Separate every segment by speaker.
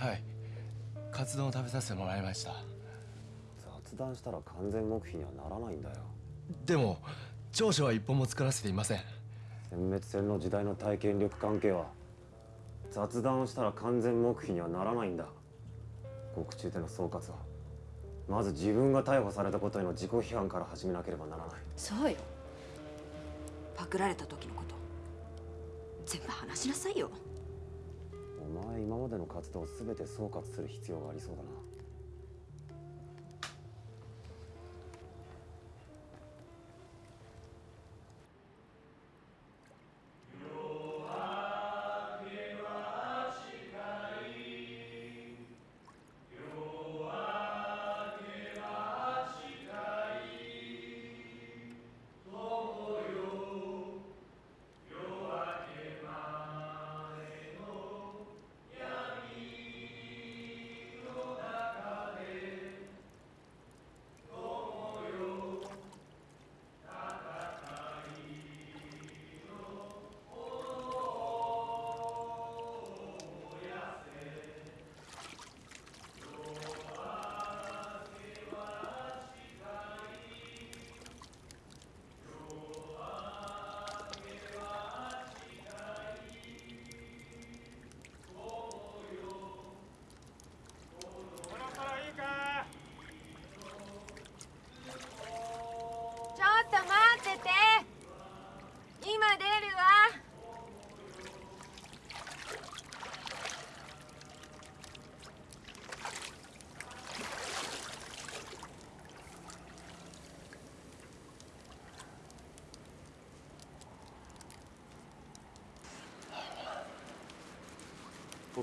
Speaker 1: はい。カツ丼を食べさせてもらいました。
Speaker 2: 雑談したら完全黙秘にはならないんだよ。
Speaker 1: でも調書は一本も作らせていません。
Speaker 2: 殲滅戦の時代の体験力関係は雑談をしたら完全黙秘にはならないんだ。獄中での総括はまず自分が逮捕されたことへの自己批判から始めなければならない。
Speaker 3: そうよ。パクられた時のこと全部話しなさいよ
Speaker 2: お前今までの活動を全て総括する必要がありそうだな。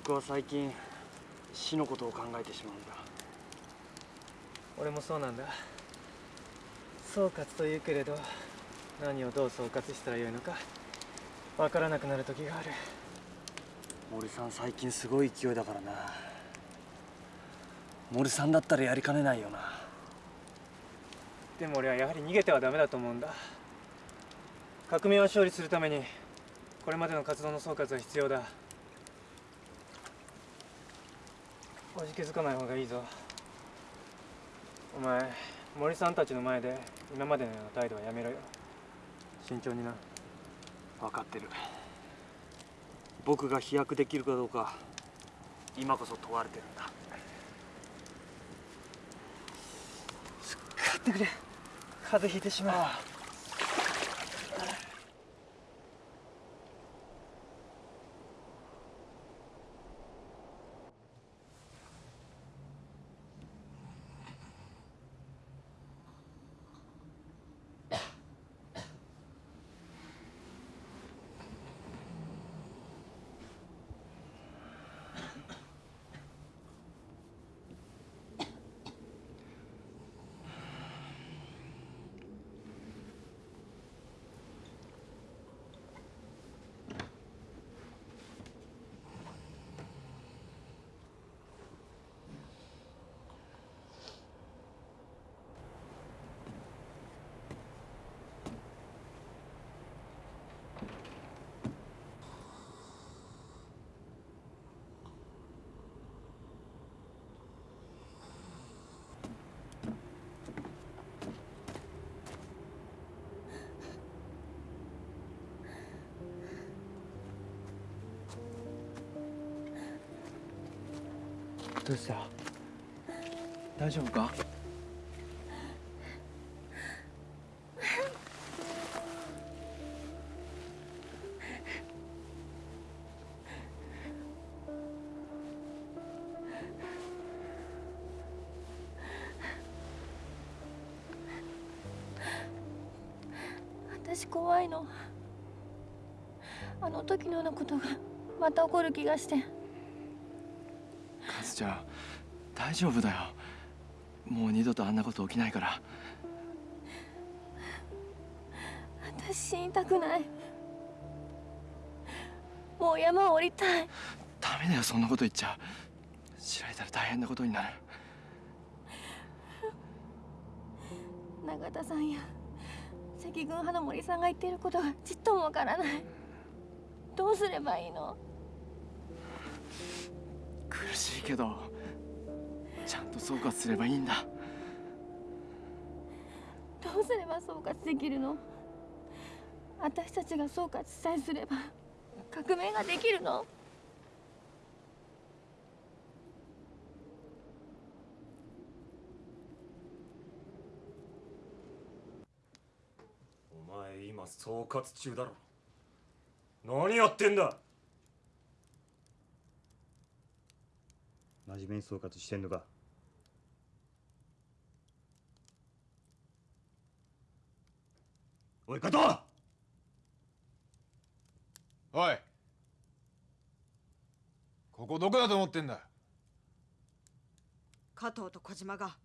Speaker 4: 僕は最近死のことを考えてしまうんだ。
Speaker 5: 俺もそうなんだ。総括というけれど何をどう総括したらよいのかわからなくなる時がある。
Speaker 4: 森さん最近すごい勢いだからな。森さんだったらやりかねないよな。
Speaker 5: でも俺はやはり逃げてはダメだと思うんだ。革命を勝利するためにこれまでの活動の総括は必要だおじけづかない方がいいぞ。お前森さんたちの前で今までのような態度はやめろよ。慎重にな。
Speaker 4: 分かってる。僕が飛躍できるかどうか今こそ問われてるんだ。
Speaker 5: 買ってくれ。風邪ひいてしまうどうした？大丈夫か？
Speaker 6: 私怖いの。あの時のようなことがまた起こる気がして。
Speaker 1: ちゃん大丈夫だよ。もう二度とあんなこと起きないから。
Speaker 6: 私死にたくない。もう山を降りたい。
Speaker 1: ダメだよそんなこと言っちゃ。知られたら大変なことになる。
Speaker 6: 永田さんや赤軍派の森さんが言っていることがちっともわからない。どうすればいいの？
Speaker 1: 苦しいけどちゃんと総括すればいいんだ。
Speaker 7: どうすれば総括できるの？私たちが総括さえすれば革命ができるの？
Speaker 8: お前今総括中だろ。何やってんだ？
Speaker 9: 真面目に総括してんのか？おい加藤！
Speaker 10: おい！ここどこだと思ってんだ？
Speaker 11: 加藤と小島が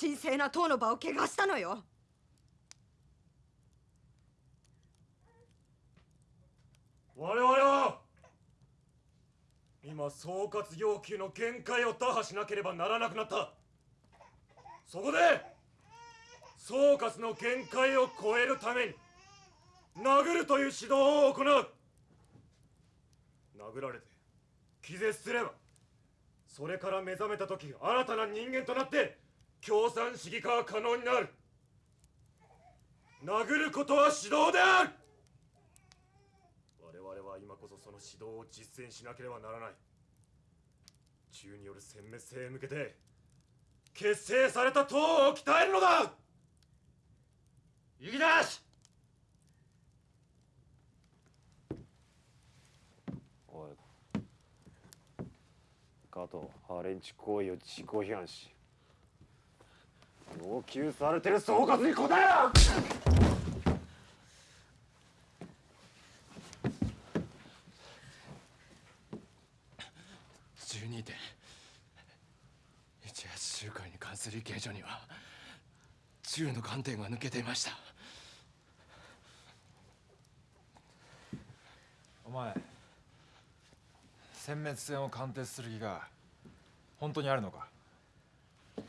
Speaker 11: 神聖な塔の場を怪我したのよ。
Speaker 8: 我々は今総括要求の限界を打破しなければならなくなった。そこで総括の限界を超えるために殴るという指導を行う。殴られて気絶すればそれから目覚めた時新たな人間となって共産主義化は可能になる。殴ることは指導である我々は今こそその指導を実践しなければならない。銃による殲滅性へ向けて結成された党を鍛えるのだ。行き出しおい。加藤ハレンチ行為を自己批判し要求されてる総括に答えろ！
Speaker 1: 12点18集会に関する意見書には銃の観点が抜けていました。
Speaker 10: お前殲滅戦を貫徹する気が本当にあるのか
Speaker 1: 逮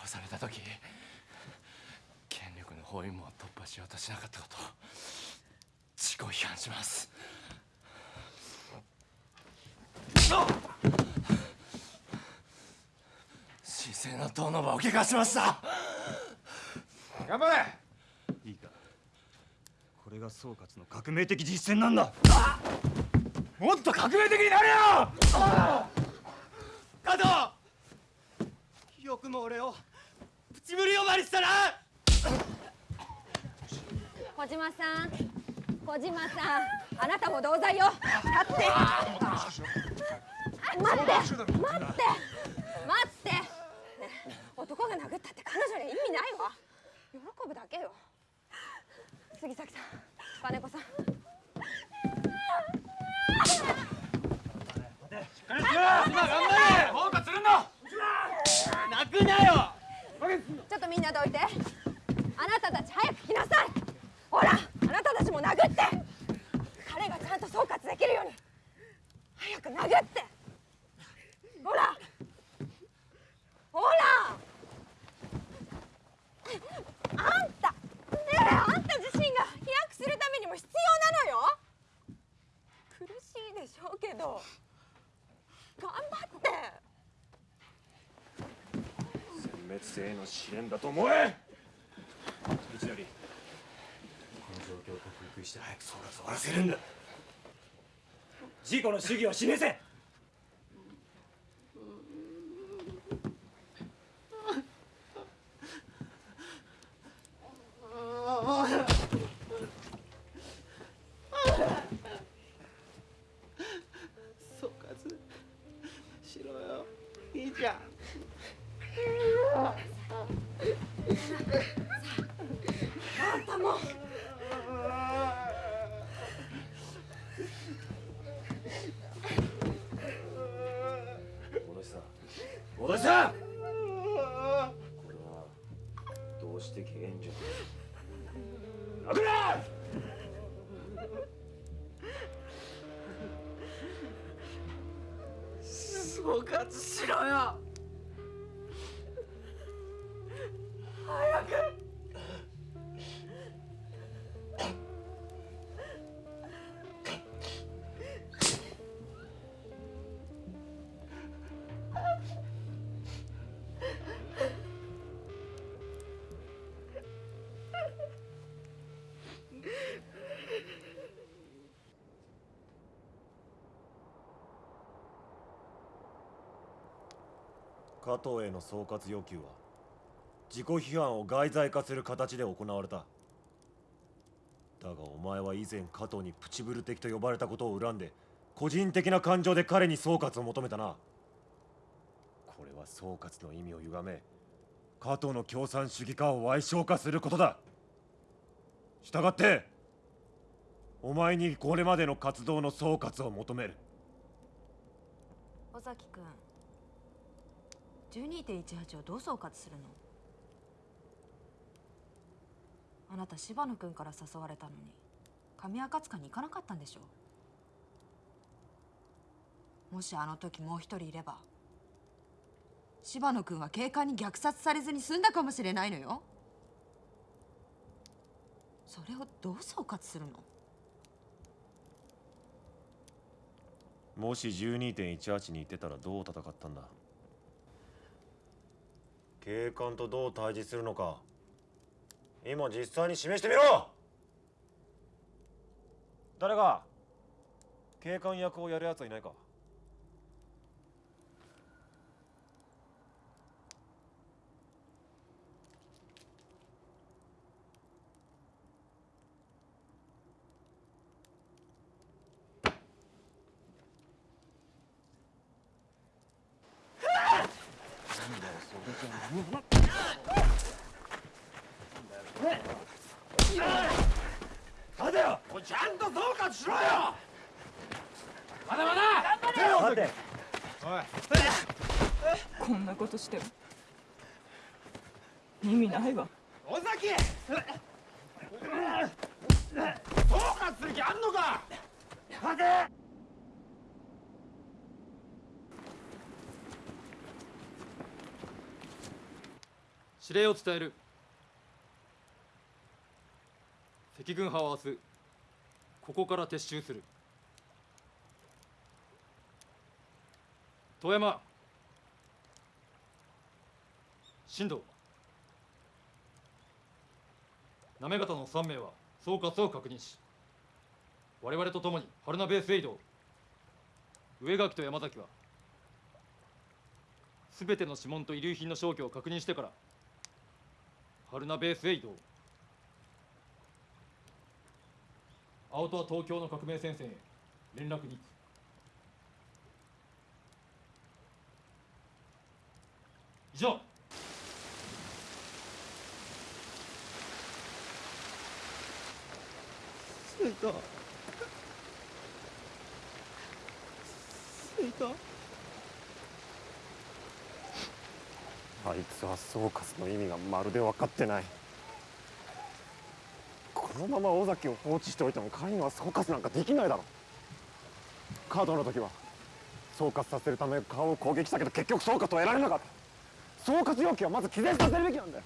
Speaker 1: 捕された時権力の包囲網を突破しなかったことを自己批判します。神聖な党の場を怪我しました。
Speaker 10: 頑張れ。
Speaker 9: いいか。これが総括の革命的実践なんだ。
Speaker 10: もっと革命的になれよ。
Speaker 12: 加藤。よくも俺をプチブリ呼ばわりしたな
Speaker 7: 小島さん。小島さん。あなたも同罪よ。立って。待って。待って。待って、ね、男が殴ったって彼女に意味ないわ。喜ぶだけよ。杉崎さん。金子さん。
Speaker 12: 泣くなよ
Speaker 7: ちょっとみんなどいて。あなたたち早く来なさいほらあなたたちも殴って。彼がちゃんと総括できるように。早く殴って。ほら。ほら。あんた。ねえあんた自身が飛躍するためにも必要なのよ。苦しいでしょうけど。頑張って。
Speaker 8: 殲滅性への試練だと思え。一成この状況を克服して早く総括を終わらせるんだ。
Speaker 12: 自己の主義を示せ。
Speaker 8: 戻し
Speaker 2: 加藤への総括要求は自己批判を外在化する形で行われた。だがお前は以前加藤にプチブル的と呼ばれたことを恨んで個人的な感情で彼に総括を求めたな。これは総括の意味を歪め加藤の共産主義化を歪償化することだ。したがってお前にこれまでの活動の総括を求める。
Speaker 3: 尾崎君。12.18をどう総括するの？あなた柴野君から誘われたのに神赤塚に行かなかったんでしょもしあの時もう一人いれば柴野君は警官に虐殺されずに済んだかもしれないのよ。それをどう総括するの？
Speaker 2: もし12.18に行ってたらどう戦ったんだ？警官とどう対峙するのか今実際に示してみろ。誰が警官役をやるやつはいないか？
Speaker 13: こんなことしても。意味ないわ。
Speaker 10: 尾崎！総括する気あんのか！
Speaker 14: 指令を伝える。赤軍派は明日ここから撤収する。遠山！新藤行方の3名は総括を確認し我々と共に春名ベースへ移動上垣と山崎は全ての指紋と遺留品の消去を確認してから春名ベースへ移動青戸は東京の革命戦線へ連絡に行く。以上。
Speaker 12: 着いた着いた
Speaker 2: あいつは総括の意味がまるで分かってない。このまま尾崎を放置しておいても彼には総括なんかできないだろ。カードの時は総括させるため顔を攻撃したけど結局総括を得られなかった。総括要求はまず気絶させるべきなんだよ。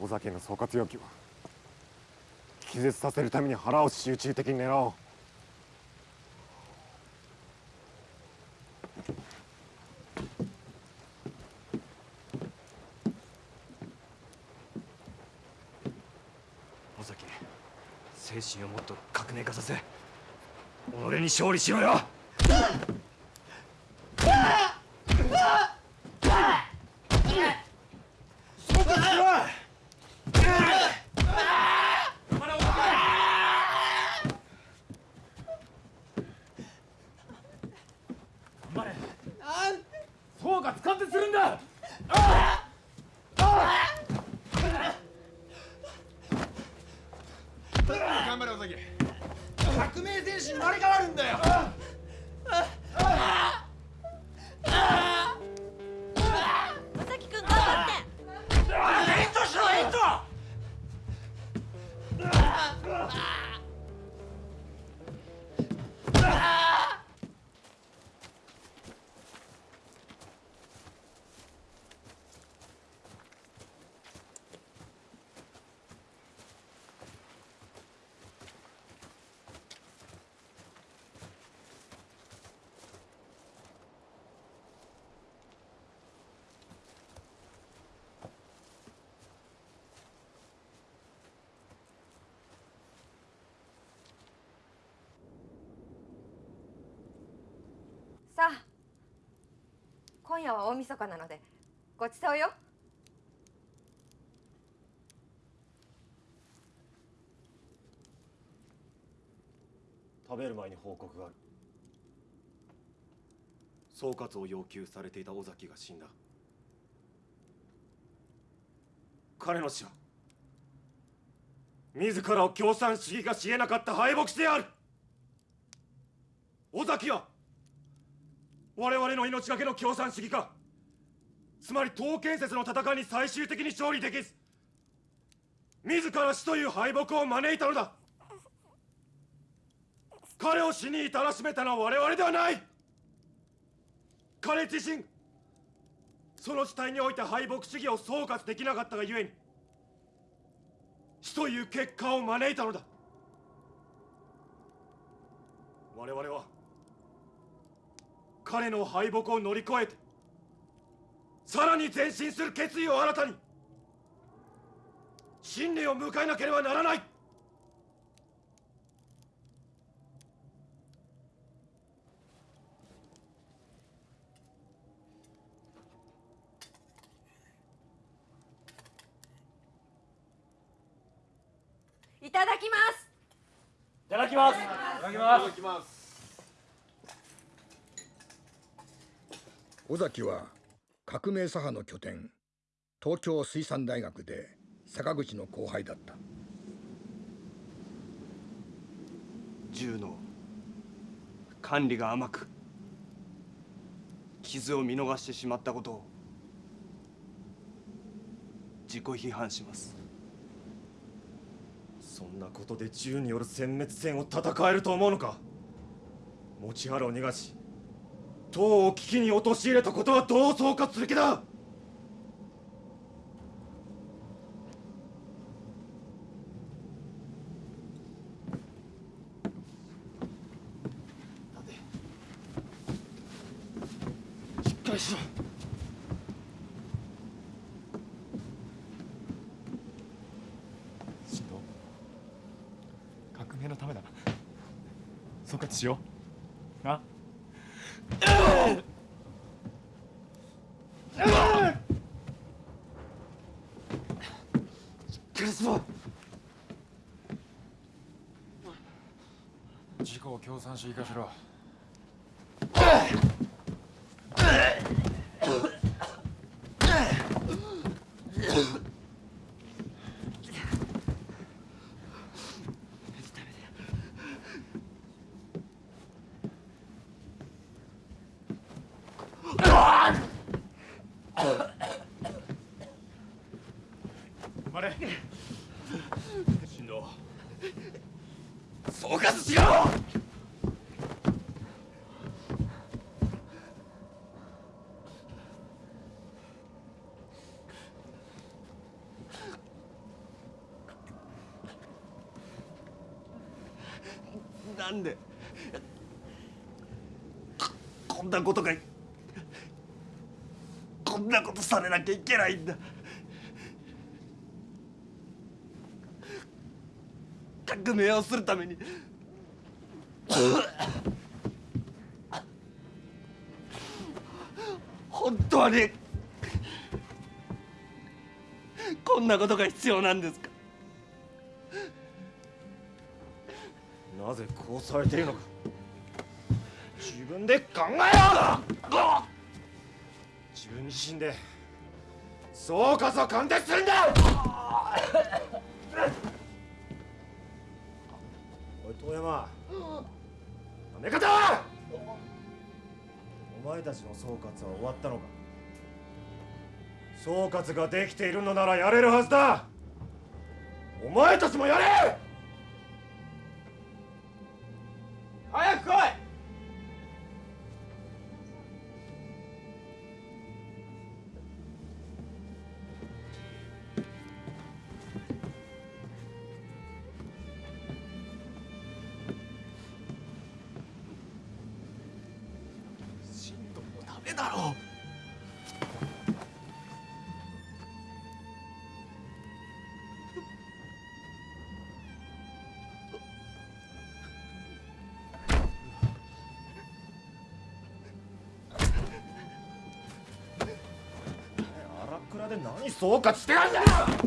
Speaker 2: 尾崎の総括要求は気絶させるために腹を集中的に狙おう。
Speaker 9: 尾崎精神をもっと革命化させ己に勝利しろよ。
Speaker 10: 総括完徹するんだ。ああ頑張れ尾崎。革命戦士に生まれ変わるんだよ。
Speaker 6: 夜は大晦日なのでごちそうよ。
Speaker 8: 食べる前に報告がある。総括を要求されていた尾崎が死んだ。彼の死は自らを共産主義がしえなかった敗北してある。尾崎は我々の命がけの共産主義か。つまり党建設の戦いに最終的に勝利できず。自ら死という敗北を招いたのだ。彼を死に至らしめたのは我々ではない。彼自身その事態において敗北主義を総括できなかったがゆえに死という結果を招いたのだ。我々は彼の敗北を乗り越えてさらに前進する決意を新たに信念を迎えなければならない。
Speaker 6: いただきます。
Speaker 4: いただきます。
Speaker 10: いただきます
Speaker 14: いただきます
Speaker 15: 尾崎は革命左派の拠点東京水産大学で坂口の後輩だった。
Speaker 2: 銃の管理が甘く傷を見逃してしまったことを自己批判します。
Speaker 8: そんなことで銃による殲滅戦を戦えると思うのか。持原を逃がし。党を危機に陥れたことはどう総括する気だ
Speaker 1: しっかりしろ進藤革命のためだ総括しようなしっかりしろ
Speaker 10: 自己を共産主義化しろ
Speaker 1: 止まれ
Speaker 2: 進藤
Speaker 1: 総括しろ
Speaker 2: なんでここんなことがこんなことされなきゃいけないんだ。革命をするために。本当にこんなことが必要なんですか。
Speaker 8: なぜこうされているのか。で考えよう自分自身で総括を貫徹するんだ。おい遠山なめ方はお前たちの総括は終わったのか。総括ができているのならやれるはずだ。お前たちもやれ。総括してやんだよ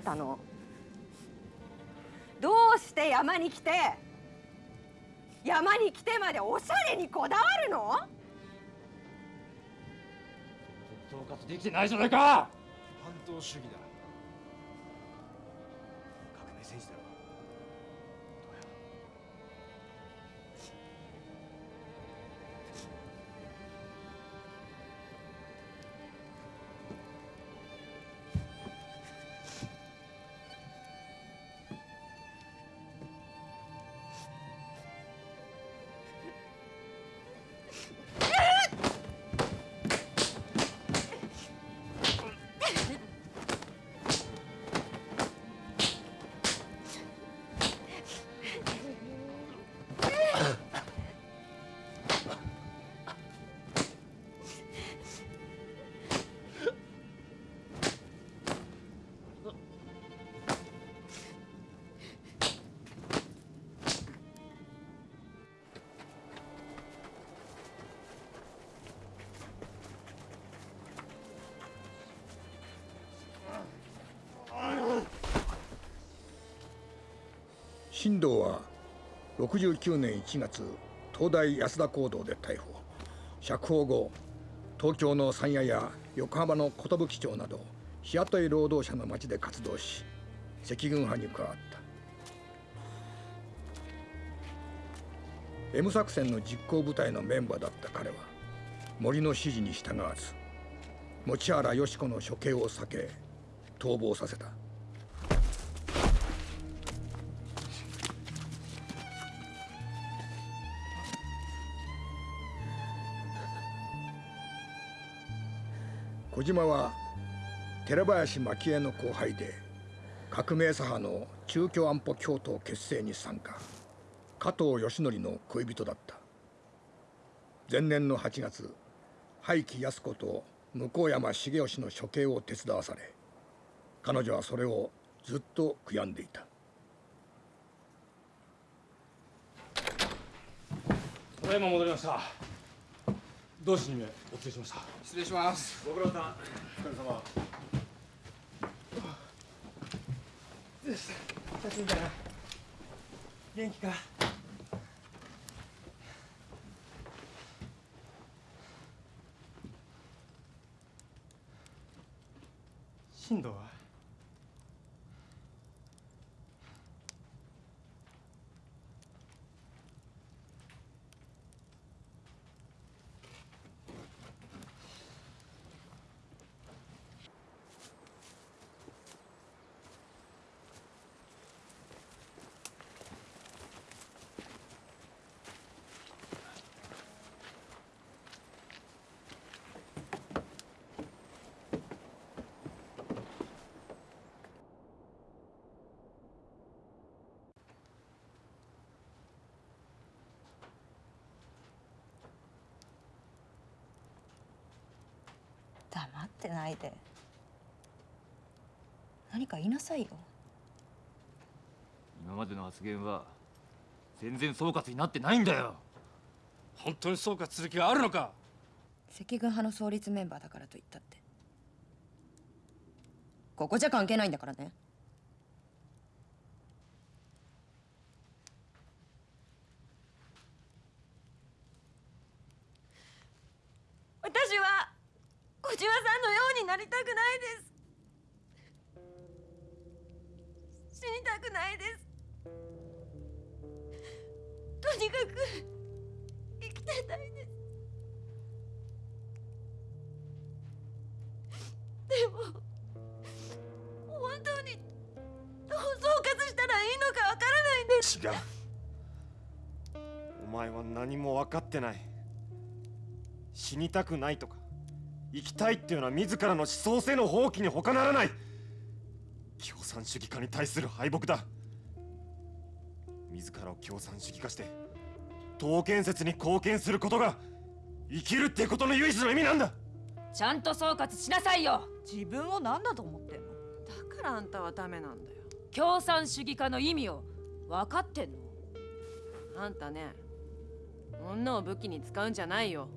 Speaker 6: えたの？どうして山に来て？山に来てまでおしゃれにこだわるの？
Speaker 14: 総括できてないじゃないか！
Speaker 10: 反動主義だ
Speaker 15: 新藤は69年1月東大安田講堂で逮捕。釈放後東京の山谷や横浜の寿町など日雇い労働者の町で活動し赤軍派に加わった。M 作戦の実行部隊のメンバーだった彼は森の指示に従わず持原よし子の処刑を避け逃亡させた。島は寺林蒔絵の後輩で革命左派の中共安保共闘結成に参加加藤義則の恋人だった。前年の8月廃棄安子と向山重義の処刑を手伝わされ彼女はそれをずっと悔やんでいた。
Speaker 14: ただいま戻りました。同志2名お連れしました。
Speaker 16: 失礼します。
Speaker 14: ご苦労さん。お疲れ様。
Speaker 17: どうした写真だな元気か進藤は
Speaker 7: 黙ってないで。何か言いなさいよ。
Speaker 14: 今までの発言は全然総括になってないんだよ。
Speaker 16: 本当に総括する気があるのか？
Speaker 7: 赤軍派の創立メンバーだからと言ったって。ここじゃ関係ないんだからね。
Speaker 6: 私は小島さんなりたくないです。死にたくないです。とにかく生きてたいです。
Speaker 7: でも本当にどう総括したらいいのかわからないんです。
Speaker 8: 違う。お前は何も分かってない。死にたくないとか。生きたいっていうのは自らの思想性の放棄に他ならない。共産主義化に対する敗北だ。自らを共産主義化して党建設に貢献することが生きるってことの唯一の意味なんだ。
Speaker 18: ちゃんと総括しなさいよ。
Speaker 7: 自分を何だと思ってんの？
Speaker 6: だからあんたはダメなんだよ。
Speaker 18: 共産主義化の意味を分かってんの？
Speaker 6: あんたね女を武器に使うんじゃないよ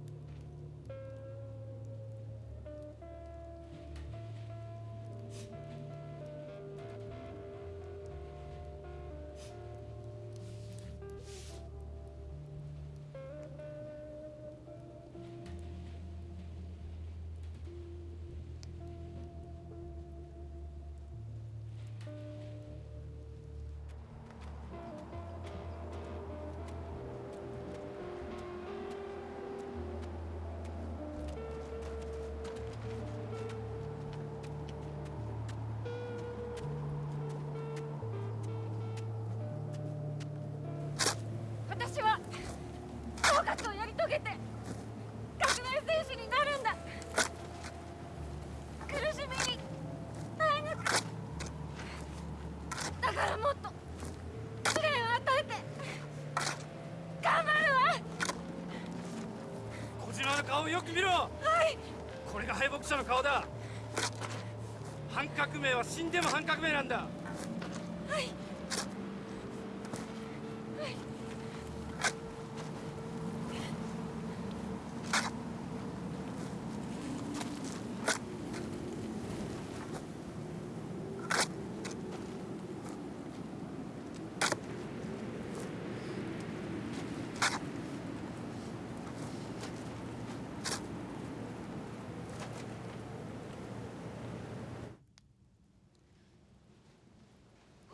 Speaker 16: 者の顔だ。反革命は死んでも反革命なんだ
Speaker 6: はい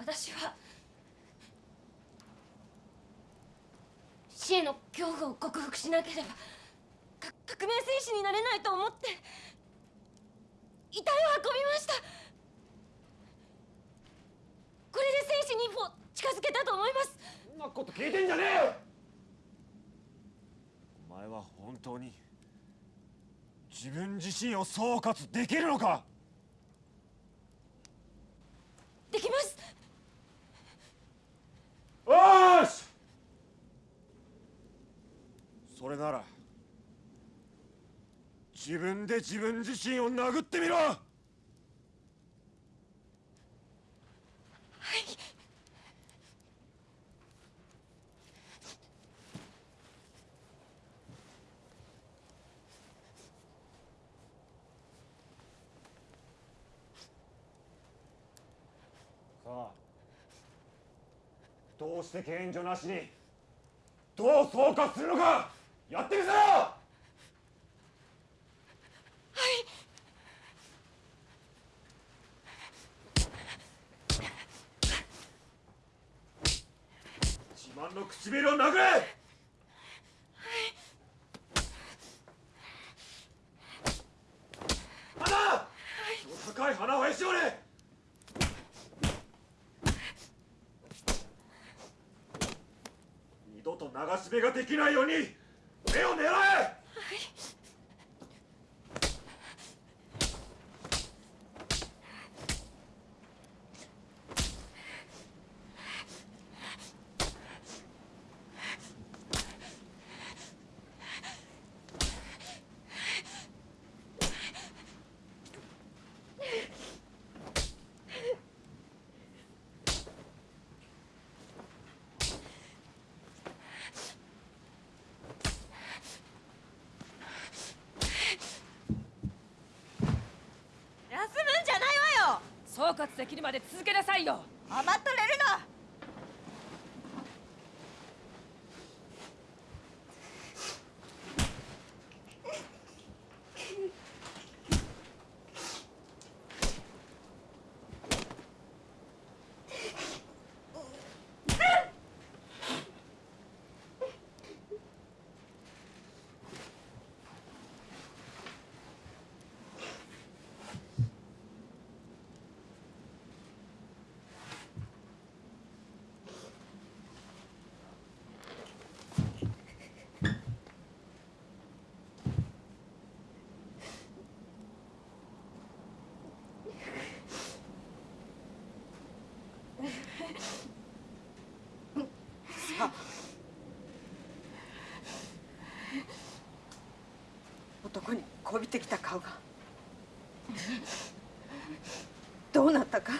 Speaker 6: 私は死への恐怖を克服しなければ革命戦士になれないと思って遺体を運びました。これで戦士に一歩近づけたと思います。
Speaker 8: そんなこと聞いてんじゃねえよ！お前は本当に自分自身を総括できるのか
Speaker 6: できます
Speaker 8: よーしそれなら自分自身を殴ってみろ。
Speaker 6: はい。
Speaker 8: さあどうして権助なしにどう総括するのかやってみせろ自慢の唇を殴れ！はい花はい高い花をへし折れ！二度と流し目ができないように目を狙え
Speaker 6: 休むんじゃないわよ
Speaker 18: 総括できるまで続けなさいよ。
Speaker 7: 余っこびてきた顔が。どうなったか。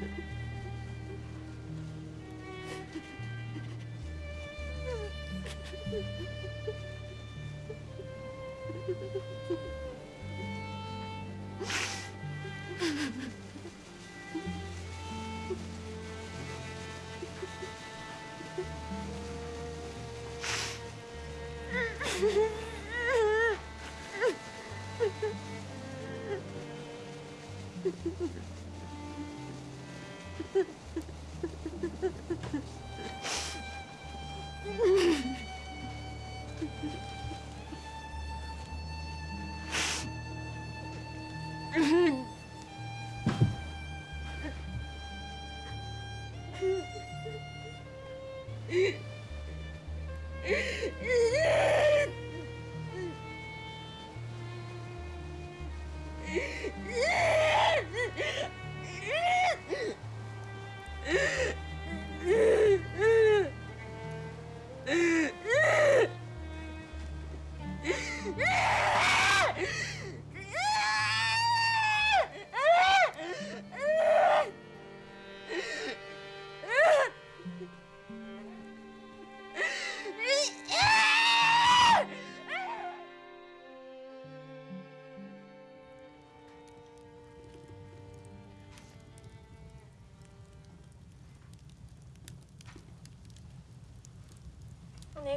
Speaker 7: Thank
Speaker 6: you.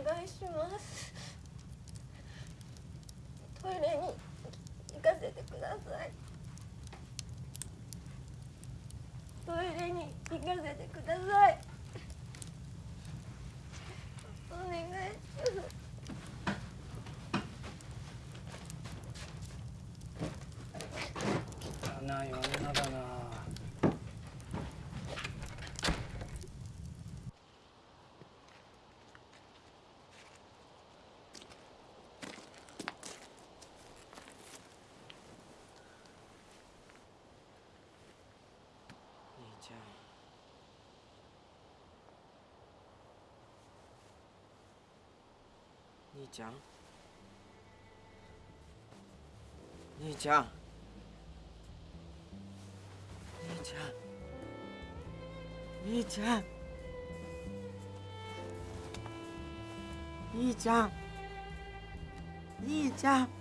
Speaker 6: 願いします。トイレに行かせてくださいトイレに行かせてくださいお願いします
Speaker 5: 汚い女だな
Speaker 12: 兄ちゃん兄ちゃん？兄ちゃん？兄ちゃん？兄ちゃん？兄ちゃん？兄ちゃん？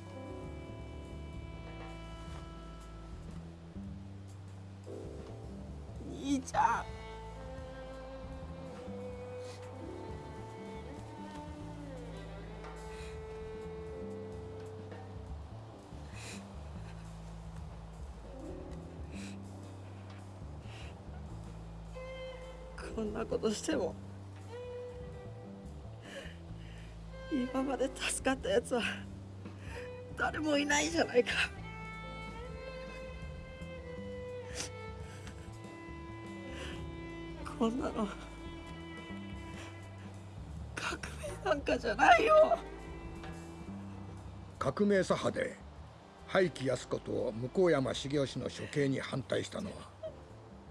Speaker 12: としても。今まで助かったやつは誰もいないじゃないか。こんなの革命なんかじゃないよ。
Speaker 15: 革命左派で廃棄安子と向山重義の処刑に反対したのは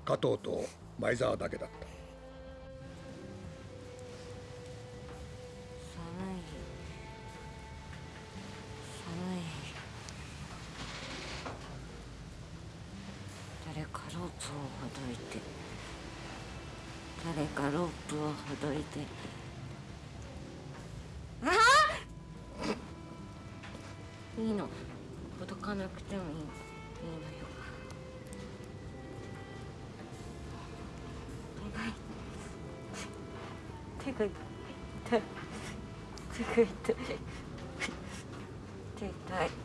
Speaker 15: 加藤と前澤だけだった。
Speaker 19: いて誰かロープをほどいて。ああいいの。ほどかなくてもいい。いいのよ。手が痛い。手が痛い。手痛い。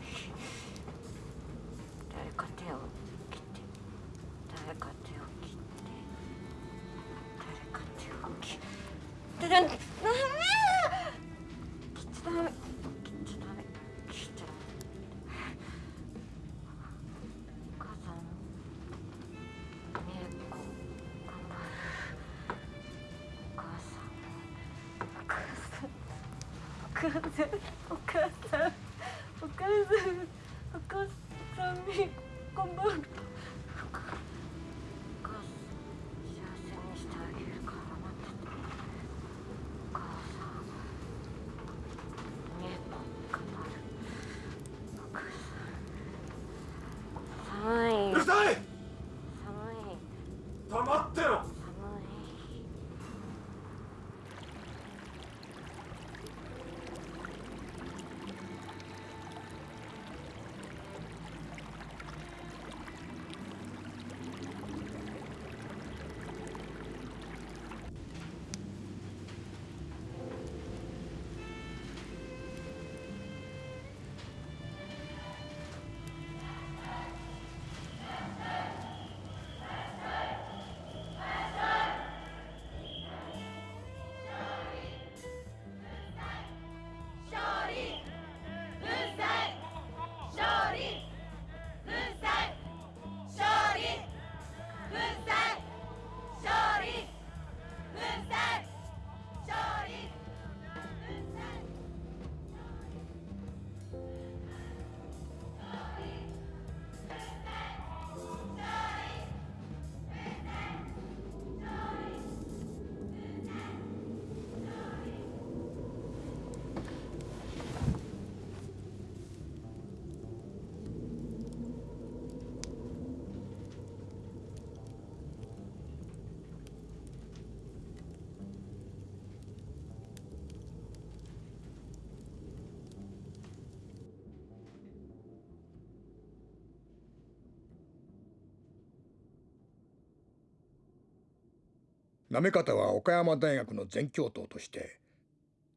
Speaker 15: 行方は岡山大学の全教頭として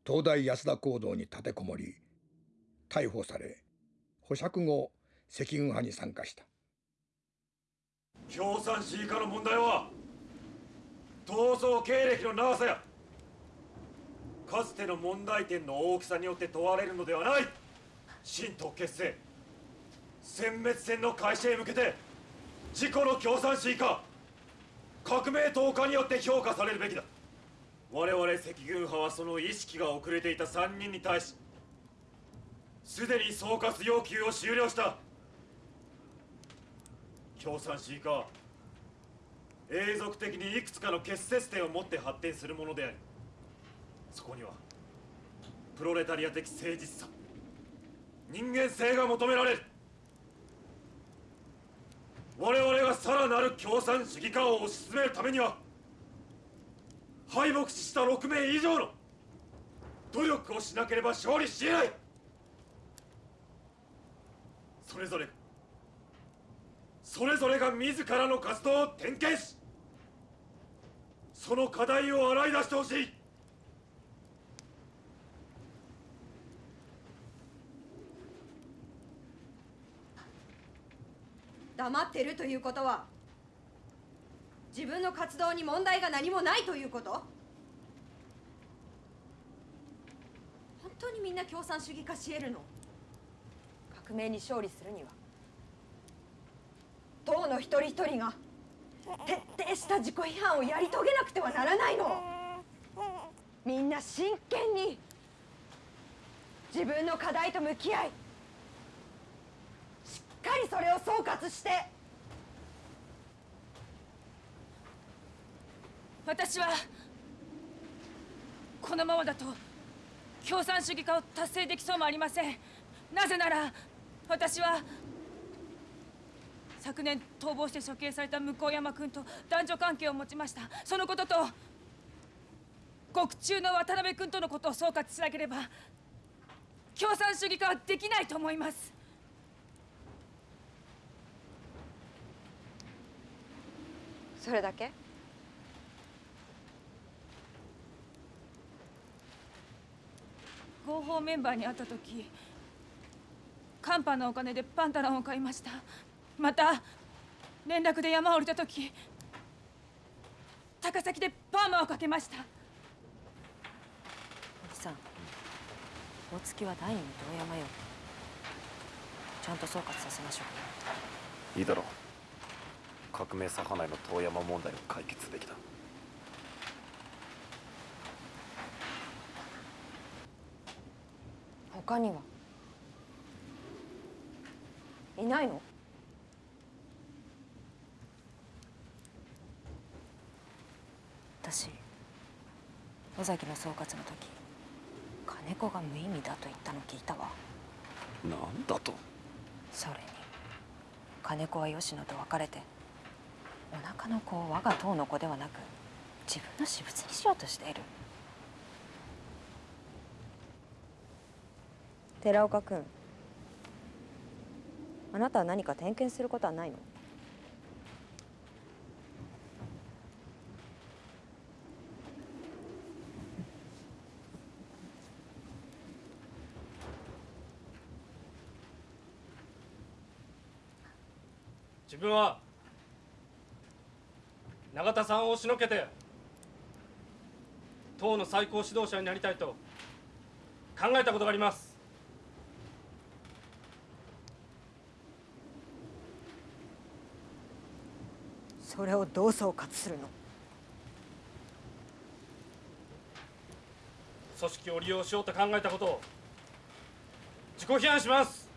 Speaker 15: 東大安田講堂に立てこもり逮捕され保釈後赤軍派に参加した。
Speaker 8: 共産主義化の問題は逃走経歴の長さやかつての問題点の大きさによって問われるのではない新党結成殲滅戦の開始へ向けて自己の共産主義化革命投下によって評価されるべきだ。我々赤軍派はその意識が遅れていた3人に対しすでに総括要求を終了した。共産主義化は永続的にいくつかの結節点を持って発展するものでありそこにはプロレタリア的誠実さ人間性が求められる。我々がさらなる共産主義化を推し進めるためには敗北した6名以上の努力をしなければ勝利し得ない。それぞれそれぞれが自らの活動を点検しその課題を洗い出してほしい。
Speaker 7: 黙ってるということは自分の活動に問題が何もないということ？本当にみんな共産主義化し得るの？革命に勝利するには。党の一人一人が徹底した自己批判をやり遂げなくてはならないの。みんな真剣に自分の課題と向き合い
Speaker 20: かりそれを総括して。
Speaker 18: 私はこのままだと共産主義化を達成できそうもありません。なぜなら私は昨年逃亡して処刑された向山君と男女関係を持ちました。そのことと獄中の渡辺君とのことを総括しなければ共産主義化はできないと思います。
Speaker 20: それだけ？
Speaker 18: 合法メンバーに会った時カンパのお金でパンタロンを買いました。また連絡で山を降りた時高崎でパーマをかけました。
Speaker 7: おじさん大月は第二の遠山よ。ちゃんと総括させましょ
Speaker 2: いいだろう革命左派内の遠山問題を解決すべきだ
Speaker 20: 他には？いないの？
Speaker 7: 私尾崎の総括の時金子が無意味だと言ったの聞いたわ。
Speaker 2: なんだと？
Speaker 7: それに金子は吉野と別れてお腹の子を我が党の子ではなく自分の私物にしようとしている。
Speaker 20: 寺岡君あなたは何か点検することはないの？
Speaker 21: 自分は永田さんを押しのけて党の最高指導者になりたいと考えたことがあります。
Speaker 20: それをどう総括するの？
Speaker 21: 組織を利用しようと考えたことを自己批判します。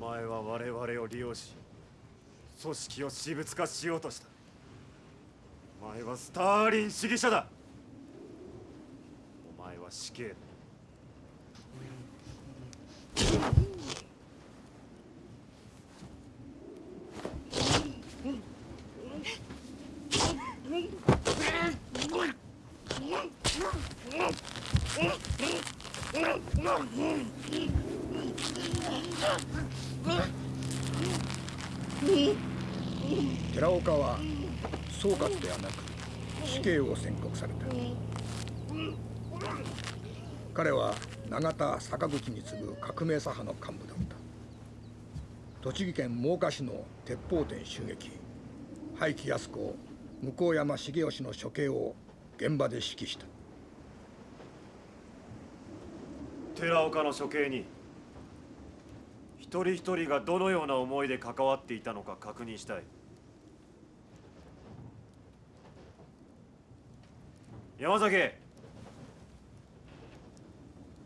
Speaker 8: お前は我々を利用し組織を私物化しようとした。お前はスターリン主義者だ。お前は死刑だ
Speaker 15: 寺岡は総括ではなく死刑を宣告された。彼は永田坂口に次ぐ革命左派の幹部だった。栃木県真岡市の鉄砲店襲撃。廃棄安子向山重義の処刑を現場で指揮した。
Speaker 8: 寺岡の処刑に一人一人がどのような思いで関わっていたのか確認したい。山崎。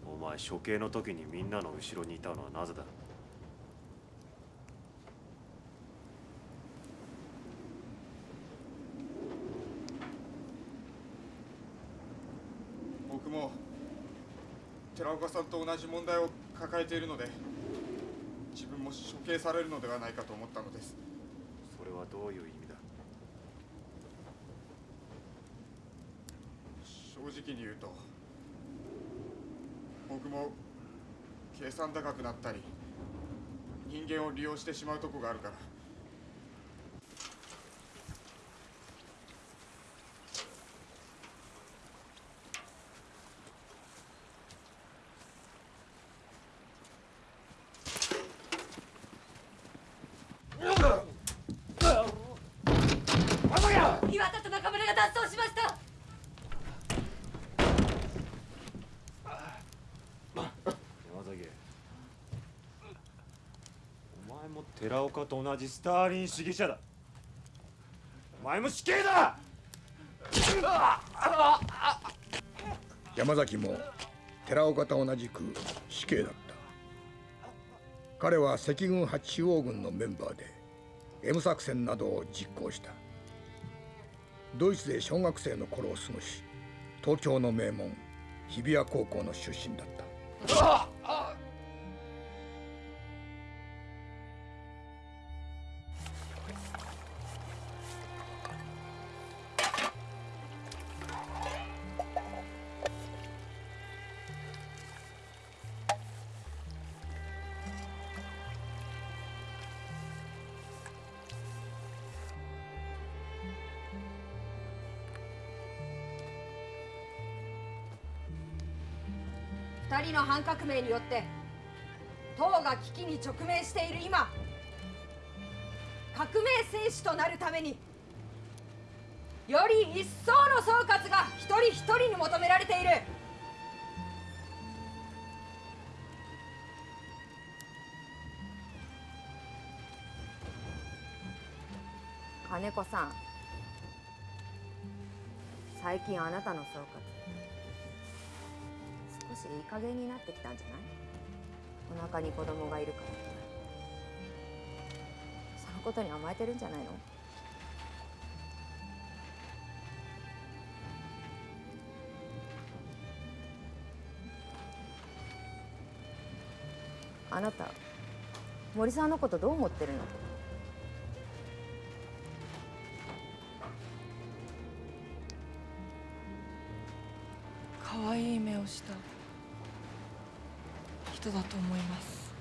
Speaker 8: お前処刑の時にみんなの後ろにいたのはなぜだ？
Speaker 22: 僕も寺岡さんと同じ問題を抱えているので自分も処刑されるのではないかと思ったのです。
Speaker 8: それはどういう意味だ
Speaker 22: 正直に言うと僕も計算高くなったり人間を利用してしまうとこがあるから
Speaker 18: 岩田と中村が脱走しました
Speaker 8: 山崎お前も寺岡と同じスターリン主義者だ。お前も死刑だ！
Speaker 15: 山崎も寺岡と同じく死刑だった。彼は赤軍派中央軍のメンバーで M 作戦などを実行した。ドイツで小学生の頃を過ごし東京の名門日比谷高校の出身だった。
Speaker 7: の反革命によって党が危機に直面している今革命戦士となるためにより一層の総括が一人一人に求められている。金子さん最近あなたの総括。少しいい加減になってきたんじゃない？お腹に子供がいるから。そのことに甘えてるんじゃないの？あなた森さんのことどう思ってるの？
Speaker 18: 可愛い目をした。人だと思います。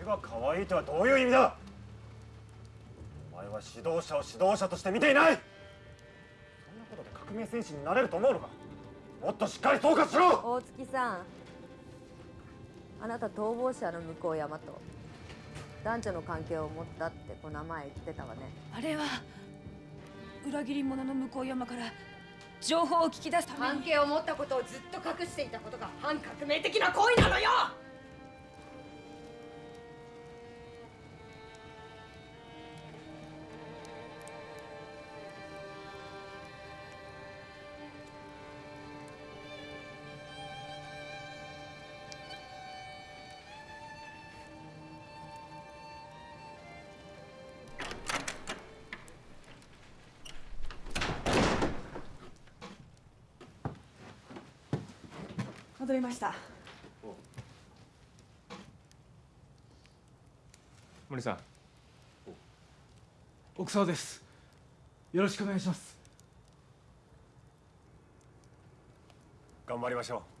Speaker 8: 絵が可愛いとはどういう意味だ？お前は指導者を指導者として見ていない。そんなことで革命戦士になれると思うのか？もっとしっかり総括しろ！
Speaker 7: 大月さんあなた逃亡者の向山と男女の関係を持ったってこの前言ってたわね。
Speaker 18: あれは裏切り者の向山から情報を聞き出すために。
Speaker 7: 関係を持ったことをずっと隠していたことが反革命的な行為なのよ！
Speaker 18: 戻りました。
Speaker 23: 森さん。奥沢です。よろしくお願いします。
Speaker 8: 頑張りましょう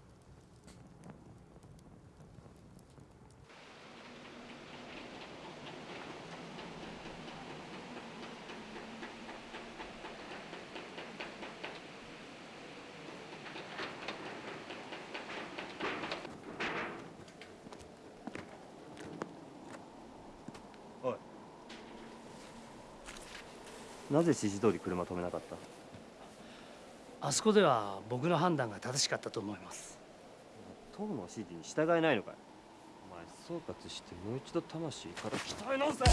Speaker 9: なぜ指示通り車止めなかった？
Speaker 4: あそこでは僕の判断が正しかったと思います。
Speaker 9: 党の指示に従えないのかい？お前総括してもう一度魂から鍛え直せ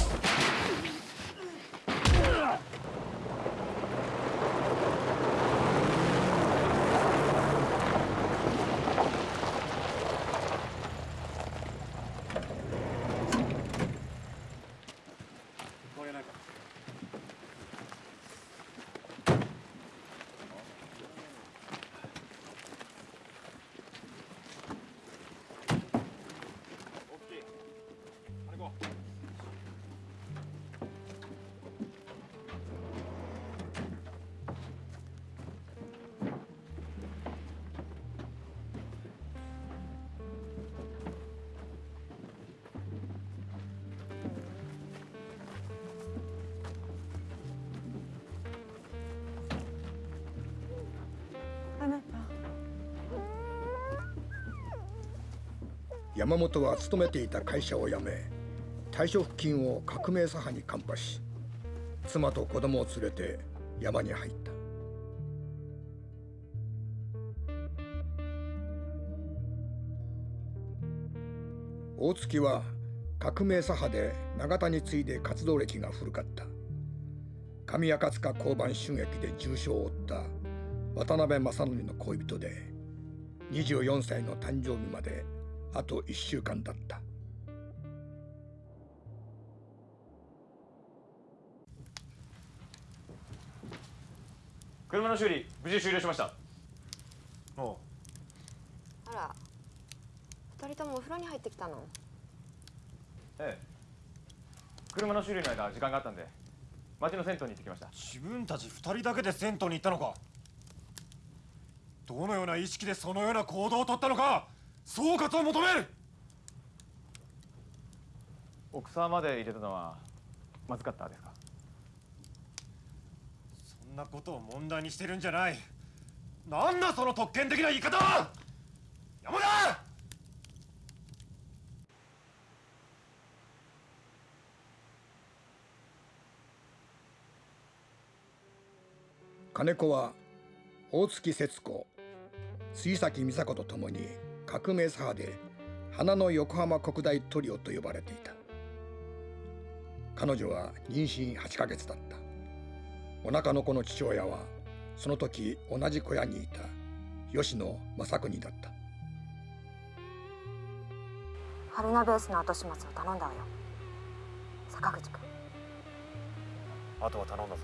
Speaker 15: 山本は勤めていた会社を辞め退職金を革命左派にカンパし妻と子供を連れて山に入った。大月は革命左派で永田に次いで活動歴が古かった。上赤塚交番襲撃で重傷を負った。渡辺正則の恋人で24歳の誕生日まであと1週間だった。
Speaker 24: 車の修理無事終了しました。おう。
Speaker 25: あら。二人ともお風呂に入ってきたの？
Speaker 24: ええ。車の修理の間時間があったんで町の銭湯に行ってきました。
Speaker 8: 自分たち二人だけで銭湯に行ったのか。どのような意識でそのような行動をとったのか総括を求める。
Speaker 24: 奥沢まで入れたのはまずかったですか？
Speaker 8: そんなことを問題にしてるんじゃない。なんだその特権的な言い方！は山田！
Speaker 15: 金子は大月節子杉崎美佐子と共に革命左派で花の横浜国大トリオと呼ばれていた。彼女は妊娠8ヶ月だった。お腹の子の父親はその時同じ小屋にいた。吉野正邦だった。
Speaker 7: 春菜ベースの後始末を頼んだわよ。坂口君。
Speaker 2: あとは頼んだぞ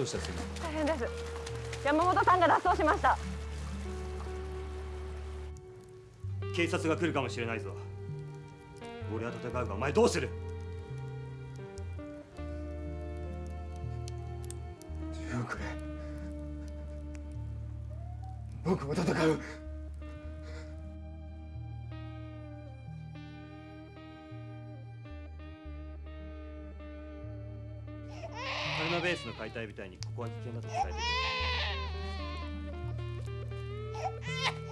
Speaker 26: どうした杉
Speaker 25: 大変です。山本さんが脱走しました。
Speaker 9: 警察が来るかもしれないぞ。俺は戦うがお前どうする？
Speaker 23: 手をくれ僕も戦う
Speaker 9: 解体部隊にここは危険だと伝えてくれ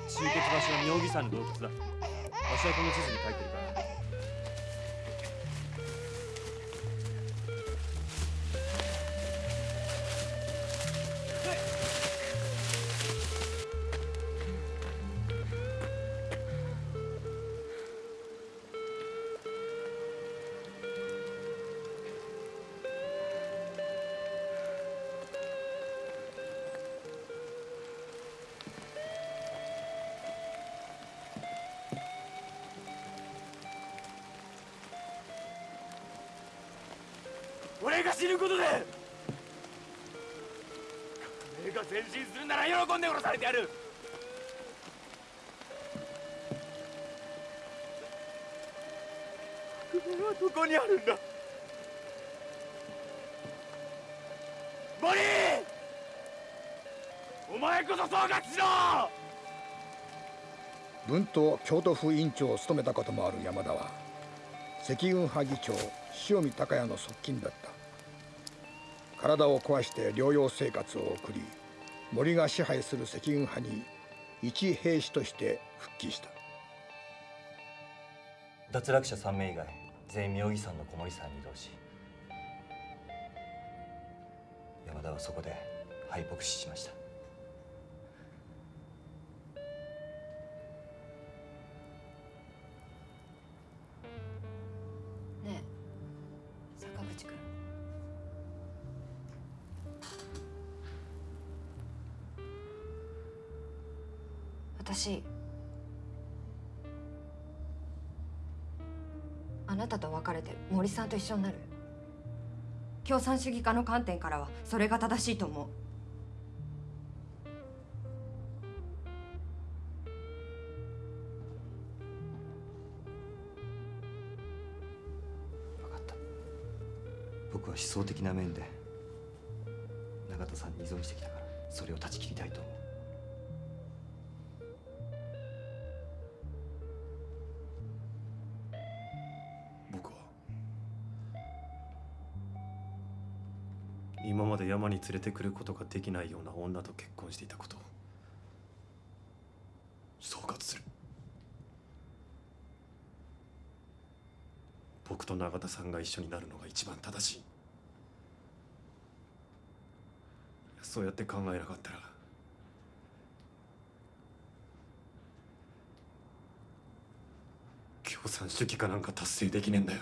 Speaker 9: 集結場所は妙義山の洞窟だ。わしはこの地図に書いてるから。
Speaker 8: ことで革命が前進するなら喜んで殺されてやる。革命はどこにあるんだ？モリーお前こそ総括しろ！
Speaker 15: 文と京都府委員長を務めたこともある山田は赤軍派議長塩見隆也の側近だった体を壊して療養生活を送り森が支配する赤軍派に一兵士として復帰した。
Speaker 9: 脱落者3名以外全員妙義山の小森山に移動し山田はそこで敗北死しました。
Speaker 7: と一緒になる。共産主義家の観点からはそれが正しいと思う。分かった。
Speaker 9: 僕は思想的な面で永田さんに依存してきたからそれを断ち切りたいと思う。
Speaker 2: に連れてくることができないような女と結婚していたこと総括する。
Speaker 8: 僕と永田さんが一緒になるのが一番正しい。そうやって考えなかったら。共産主義かなんか達成できねえんだよ。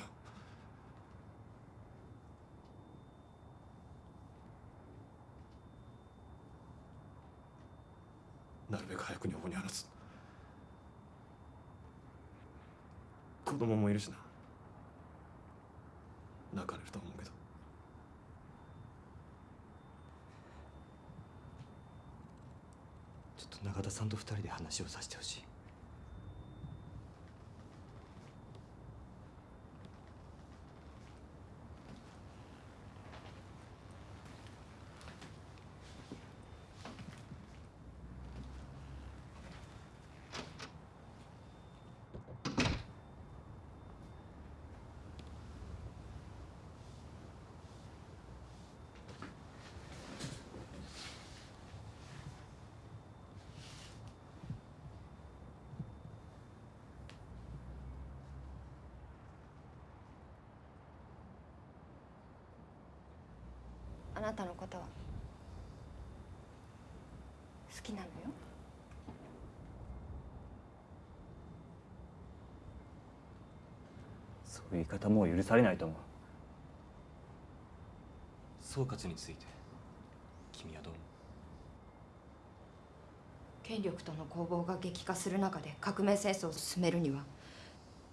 Speaker 8: いう
Speaker 9: 言い方もう許されないと思う。総括について君はどう思う？
Speaker 7: 権力との攻防が激化する中で革命戦争を進めるには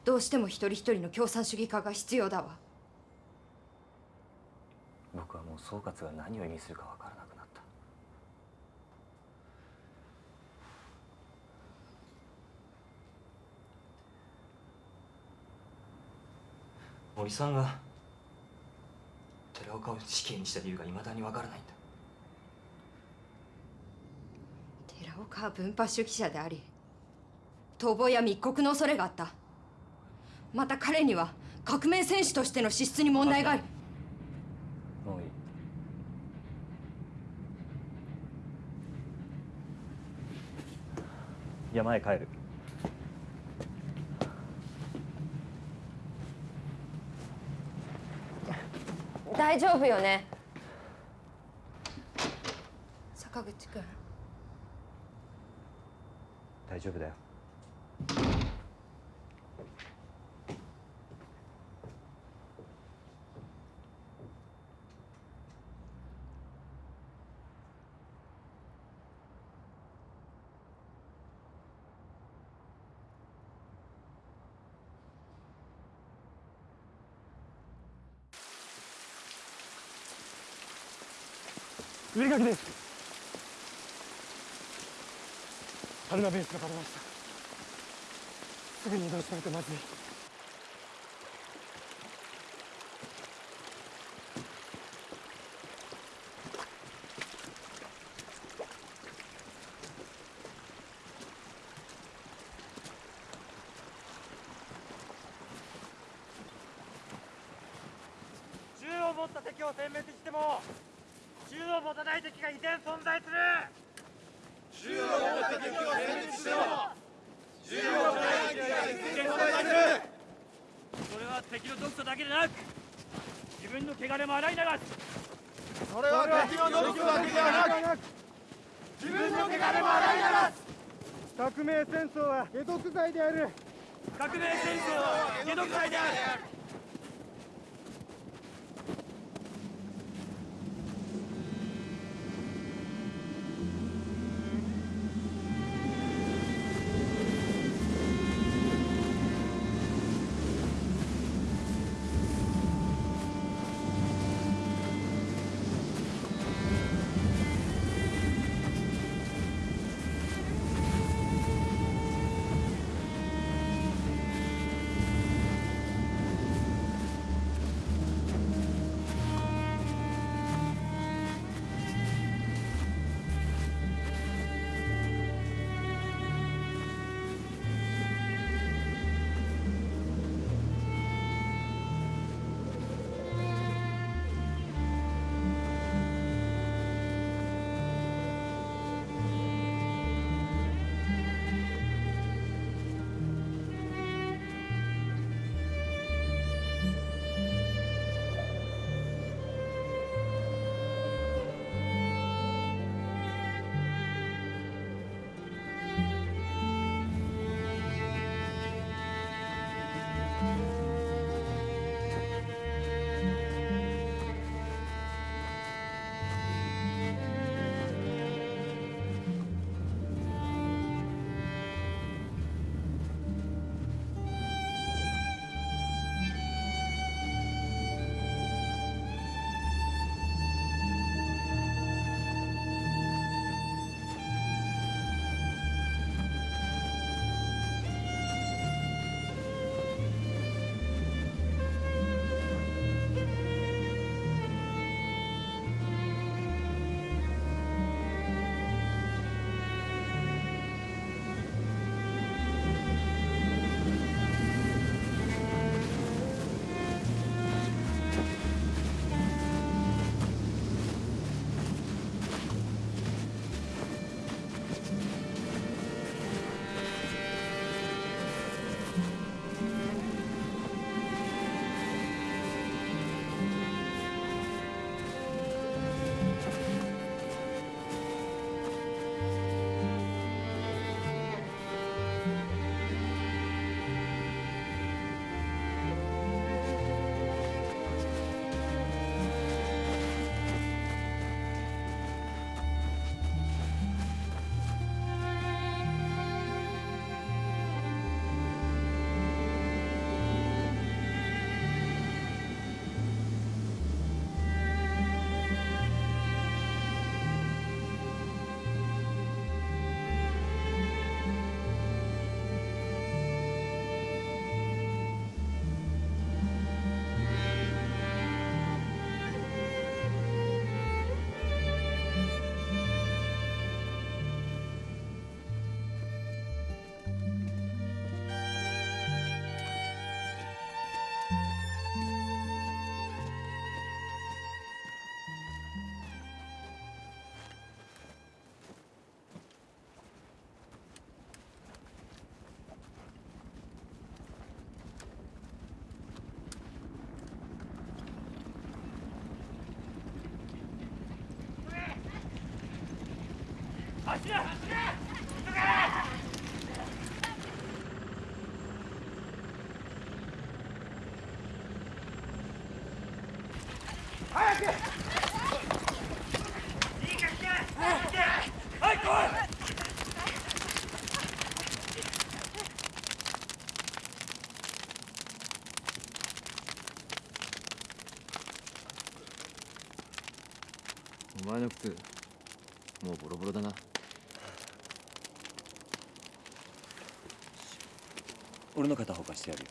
Speaker 7: どうしても一人一人の共産主義化が必要だわ。
Speaker 9: 僕はもう総括が何を意味するか分からなくなった森さんが寺岡を死刑にした理由がいまだに分からないんだ。
Speaker 7: 寺岡は分派主義者であり逃亡や密告の恐れがあった。また彼には革命戦士としての資質に問題があり
Speaker 9: もういい。山へ帰る
Speaker 6: 大丈夫よね？
Speaker 7: 坂口君
Speaker 9: 大丈夫だよ。
Speaker 17: 上垣です。春菜ベースがバレました。すぐに移動しないとまずい
Speaker 16: 銃を持った敵を殲滅しても銃を持たない敵が依然存在する銃を持った敵を殲滅しても銃を持たない敵が依然存在する
Speaker 21: それは敵の毒素だけでなく自分の汚れも洗い流す
Speaker 16: それは敵の毒素だけではなく自分の汚れも洗い流す
Speaker 17: 革命戦争は解毒剤である。
Speaker 21: 革命戦争は解毒剤である「
Speaker 1: お前の靴もうボロボロだな。
Speaker 9: 俺の片方貸してやるよ。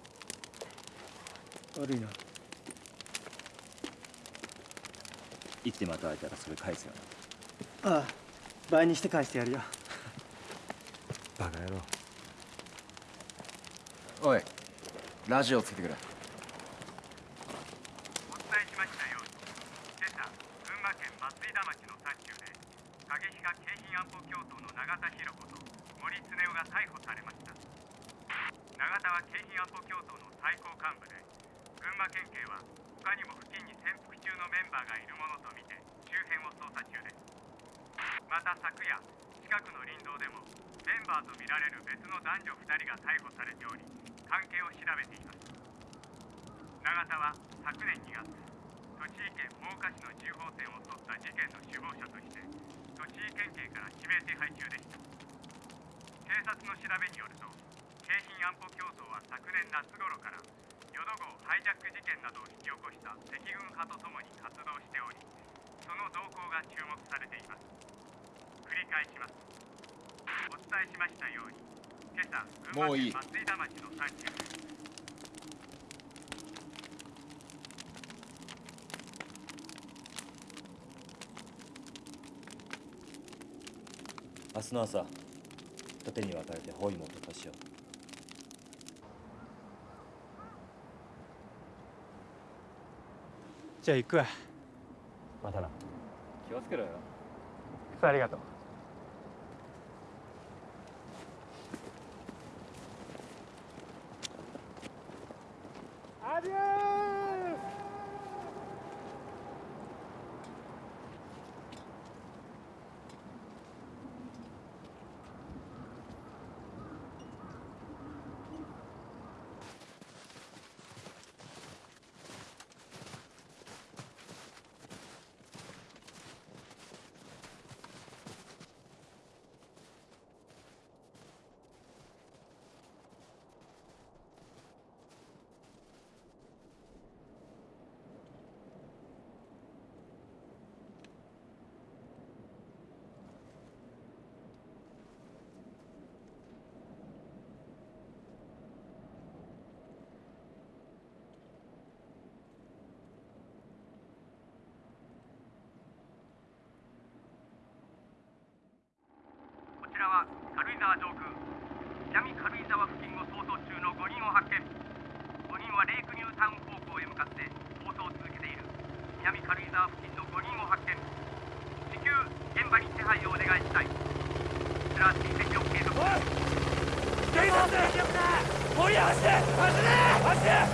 Speaker 27: 悪いな。い
Speaker 9: つでまた会えたらそれ返すよ
Speaker 27: ああ倍にして返してやるよ。
Speaker 9: なバカ野郎。
Speaker 1: おいラジオつけてくれ
Speaker 16: お伝えしましたように今朝群馬県松井田町の山中で影比嘉京浜安保教頭の永田博子と森恒夫が逮捕されました永田は京浜安保教頭の最高幹部で群馬県警は他にも付近に潜伏中のメンバーがいるものとみて周辺を捜査中ですまた昨夜近くの林道でもメンバーとみられる別の男女2人が逮捕されており関係を調べています。永田は昨年2月栃木県真岡市の銃砲店を襲った事件の首謀者として栃木県警から指名手配中でした。警察の調べによると京浜安保教頭は昨年夏頃から淀号ハイジャック事件などを引き起こした赤軍派とともに活動しておりその動向が注目されています。繰り返します。お伝えしましたように今朝群馬
Speaker 1: もういい。
Speaker 16: 県松井田町の山中で
Speaker 9: 明日の朝二手に分かれて包囲網を突破しよう。
Speaker 17: じゃあ行くわ。
Speaker 9: またな。
Speaker 1: 気をつけろよ。
Speaker 17: ありがとう
Speaker 16: 軽井沢上空南軽井沢付近を逃走中の5人を発見5人はレイクニュータウン方向へ向かって逃走を続けている南軽井沢付近の5人を発見至急現場に手配をお願いしたいこちら追跡を継続警察森走れ走れ走れ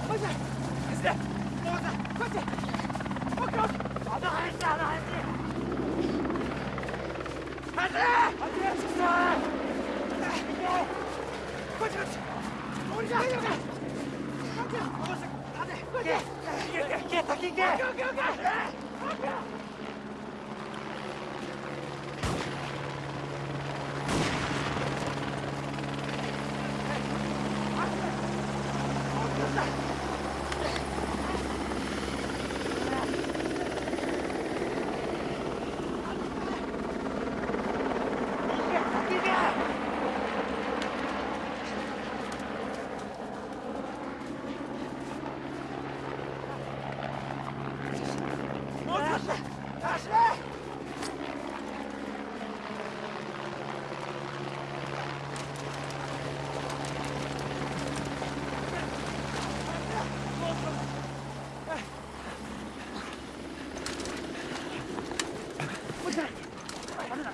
Speaker 16: 走れ走れこっちこっちあの話だあの話走れ走れこっちこっち降りた大丈夫か行け行け行け先行けオッケーオッケーオッケーオッケーもう少し走れ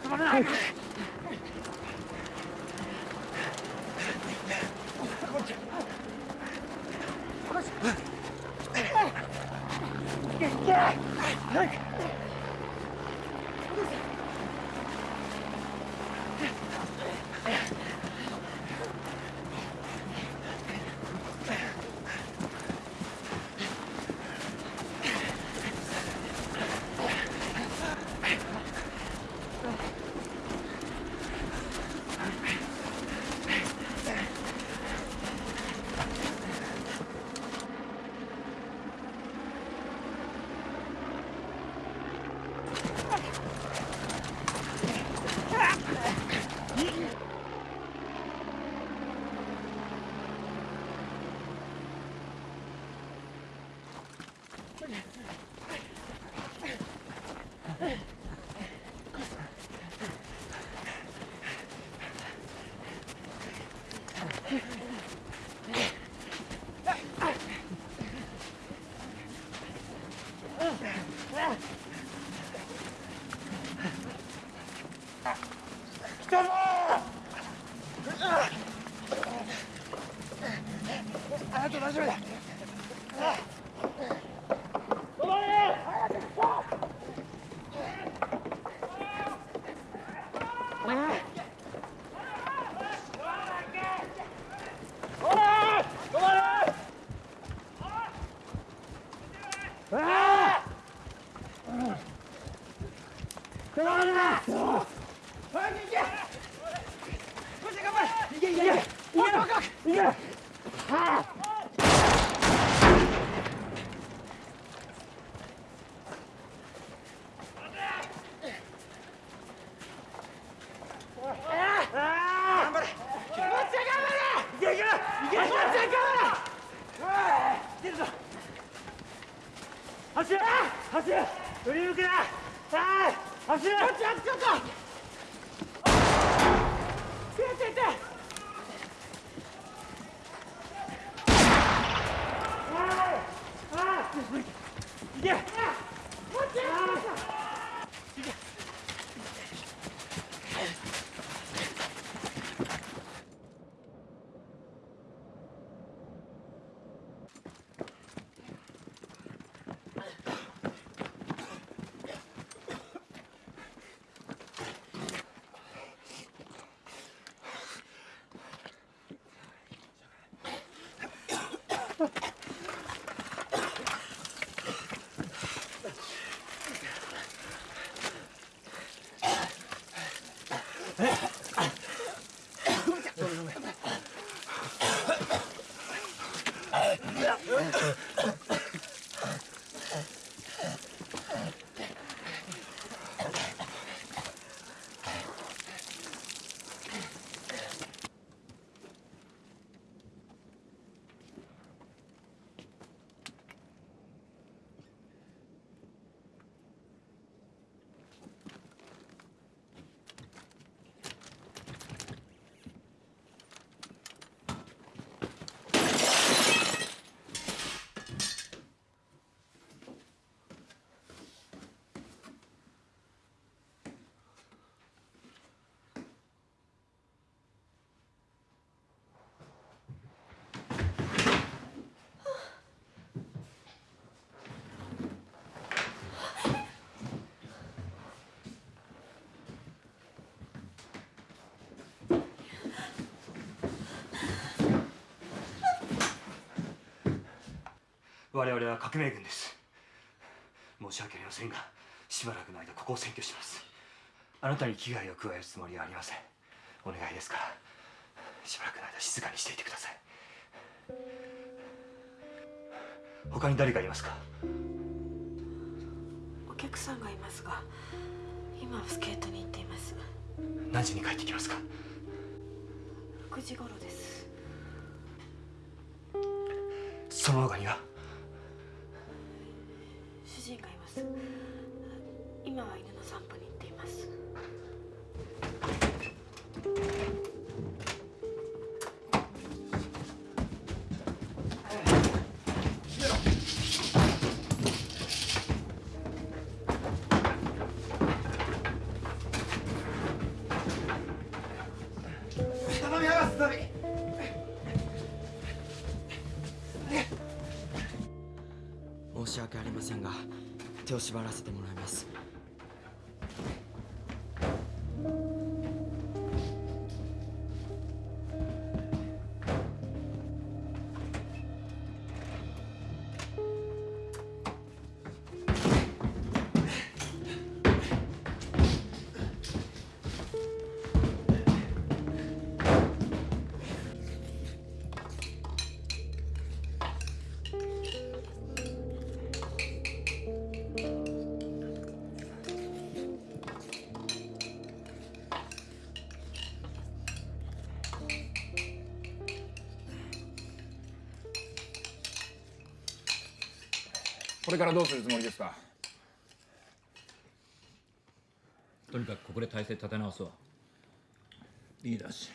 Speaker 16: 止まれない行
Speaker 9: 我々は革命軍です。申し訳ありませんがしばらくの間ここを占拠します。あなたに危害を加えるつもりはありません。お願いですからしばらくの間静かにしていてください。他に誰かいますか？
Speaker 28: お客さんがいますが今はスケートに行っています。
Speaker 9: 何時に帰ってきますか
Speaker 28: ？6時頃です。
Speaker 9: その他には
Speaker 28: ます。今は犬の散歩に行っています。
Speaker 29: 申し訳ありませんが手を縛らせてもらいます。
Speaker 10: れからどうするつもりですか？
Speaker 14: とにかくここで体勢立て直すわ
Speaker 10: いいだし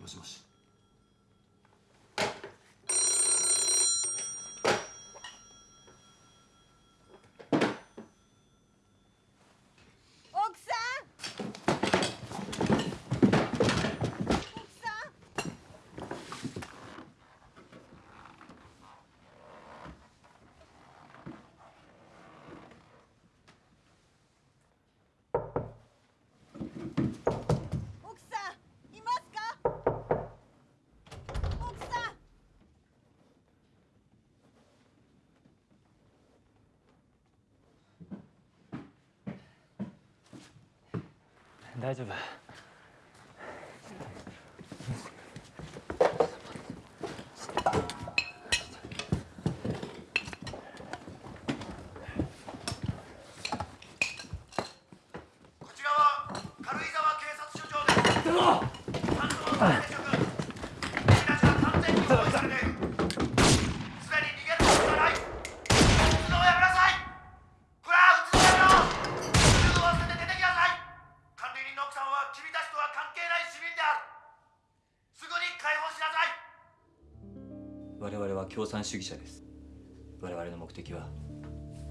Speaker 9: もしもし
Speaker 6: 奥さん奥さん奥さんいますか奥さん
Speaker 17: 大丈夫。
Speaker 16: こちらは軽井沢警察署長です。
Speaker 9: 主義者です。我々の目的は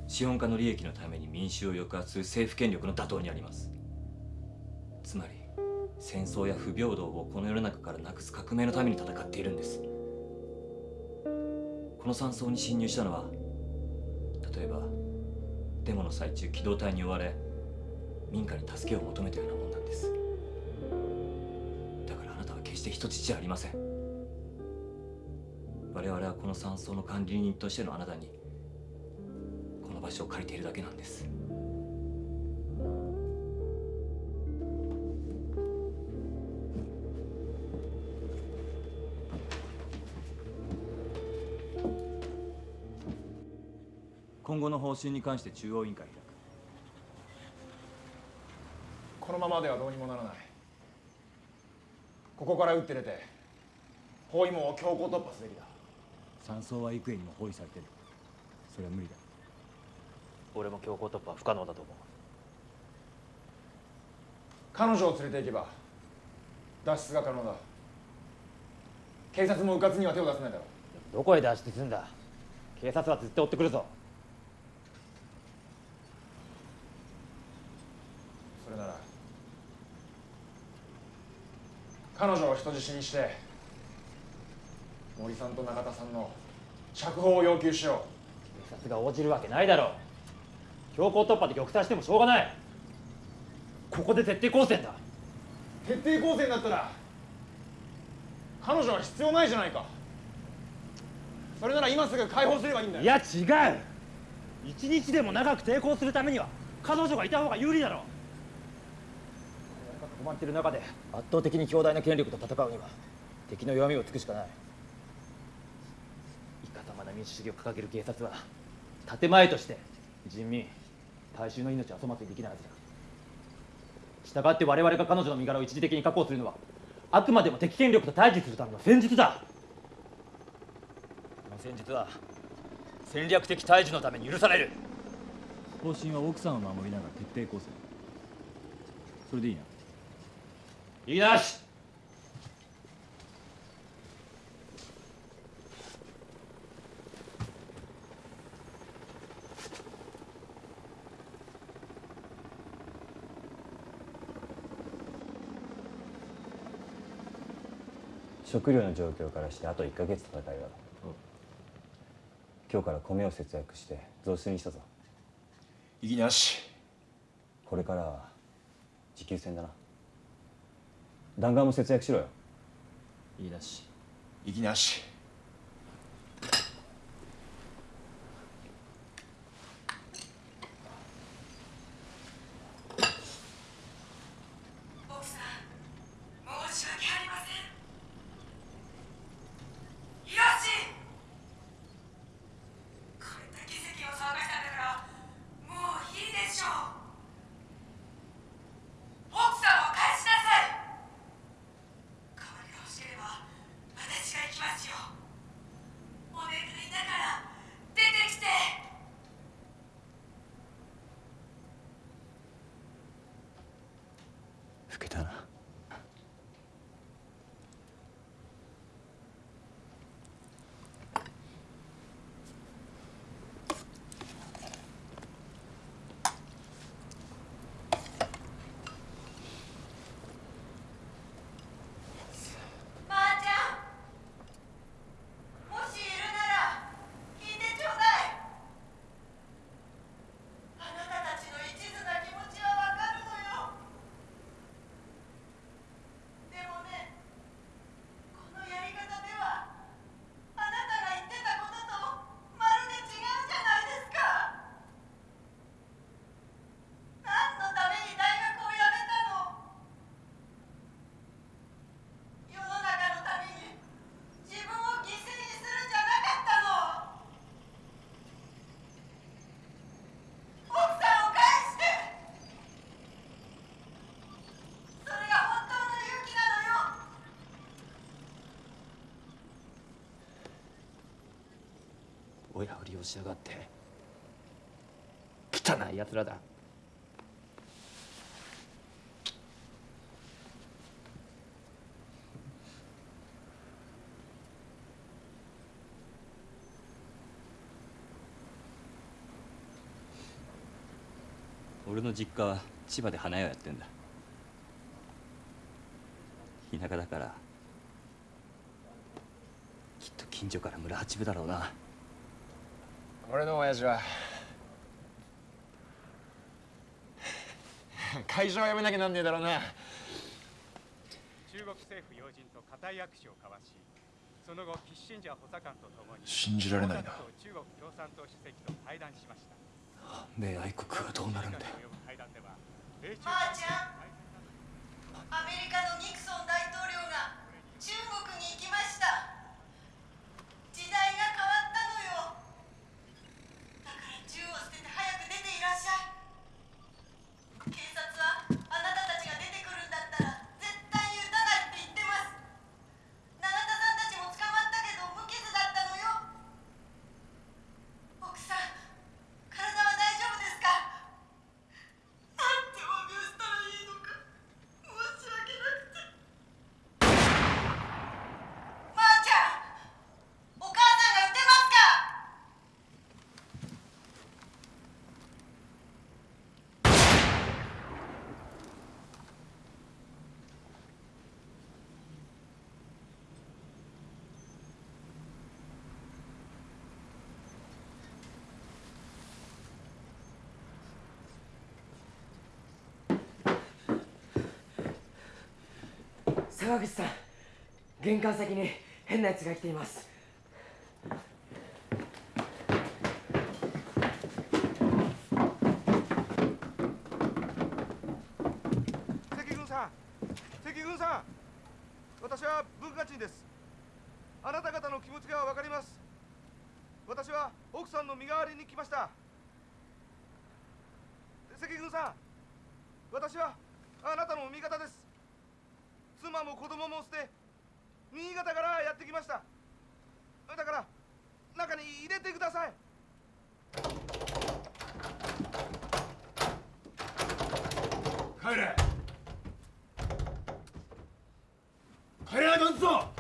Speaker 9: 資本家の利益のために民衆を抑圧する政府権力の打倒にあります。つまり戦争や不平等をこの世の中からなくす革命のために戦っているんです。この山荘に侵入したのは例えばデモの最中機動隊に追われ民家に助けを求めたようなもんなんです。だからあなたは決して人質じゃありません。我々はこの山荘の管理人としてのあなたにこの場所を借りているだけなんです。今後の方針に関して中央委員会開く。
Speaker 10: このままではどうにもならない。ここから打って出て包囲網を強行突破すべきだ。
Speaker 9: 山荘は幾重にも包囲されてる。それは無理だ。
Speaker 17: 俺も強行突破は不可能だと思う。
Speaker 10: 彼女を連れて行けば脱出が可能だ。警察も迂闊には手を出せないだろ
Speaker 17: どこへ脱出すんだ。警察は絶対追ってくるぞ。
Speaker 10: それなら彼女を人質にして森さんと中田さんの釈放を要求しよ
Speaker 17: 警察が応じるわけないだろう。強行突破で玉砕してもしょうがない。ここで徹底抗戦だ。
Speaker 10: う徹底抗戦だったら彼女は必要ないじゃないか。それなら今すぐ解放すればいいんだよ。
Speaker 17: いや違う。一日でも長く抵抗するためには彼女がいた方が有利だろう。囲まれてる中で圧倒的に強大な権力と戦うには敵の弱みを突くしかない民主主義を掲げる警察は建前として人民大衆の命を粗末にできないはずだ。従って我々が彼女の身柄を一時的に確保するのはあくまでも敵権力と対峙するための戦術だ。この戦術は戦略的対峙のために許される。
Speaker 9: 方針は奥さんを守りながら徹底抗戦。それでいいな。
Speaker 17: 言いなし
Speaker 8: 食料の状況からしてあと1ヶ月戦いだろ今日から米を節約して雑炊にしたぞ。
Speaker 10: いきなし。
Speaker 8: これからは持久戦だな。弾丸も節約しろよ。
Speaker 9: いいだし。
Speaker 10: いき
Speaker 6: なし
Speaker 17: 親を利用しやがって汚い奴らだ。
Speaker 9: 俺の実家は千葉で花屋やってんだ。田舎だからきっと近所から村八分だろうな。
Speaker 10: 俺の親父は。会社を辞めなきゃなんねえだろうな。
Speaker 23: 中国政府要人と固い握手を交わしその後キッシンジャー補佐官と共に
Speaker 10: 信じられないな。
Speaker 23: 中国共産党主席と会談しました。
Speaker 30: 米愛国はどうなるんだよ。
Speaker 23: 会談では米中
Speaker 6: ばあちゃん。アメリカのニクソン大統領が中国に行きました時代が変わったのよだから銃を捨てて早く出ていらっしゃい警察はあなたたちが出てくるんだったら絶対に撃たないって言ってます永田さんたちも捕まったけど無傷だったのよ奥さん体は大丈夫ですかなんてお詫びをしたらいいのか申し訳なくてまー、ちゃんお母さんが撃てますか
Speaker 31: 沢口さん玄関先に変なやつが来ています。
Speaker 32: 関軍さん関軍さん私は文化人です。あなた方の気持ちがわかります。私は奥さんの身代わりに来ました。関軍さん私はあなたの味方です。妻も子供も捨て新潟からやってきました。だから中に入れてください。
Speaker 16: 帰れ。帰れないかんぞ。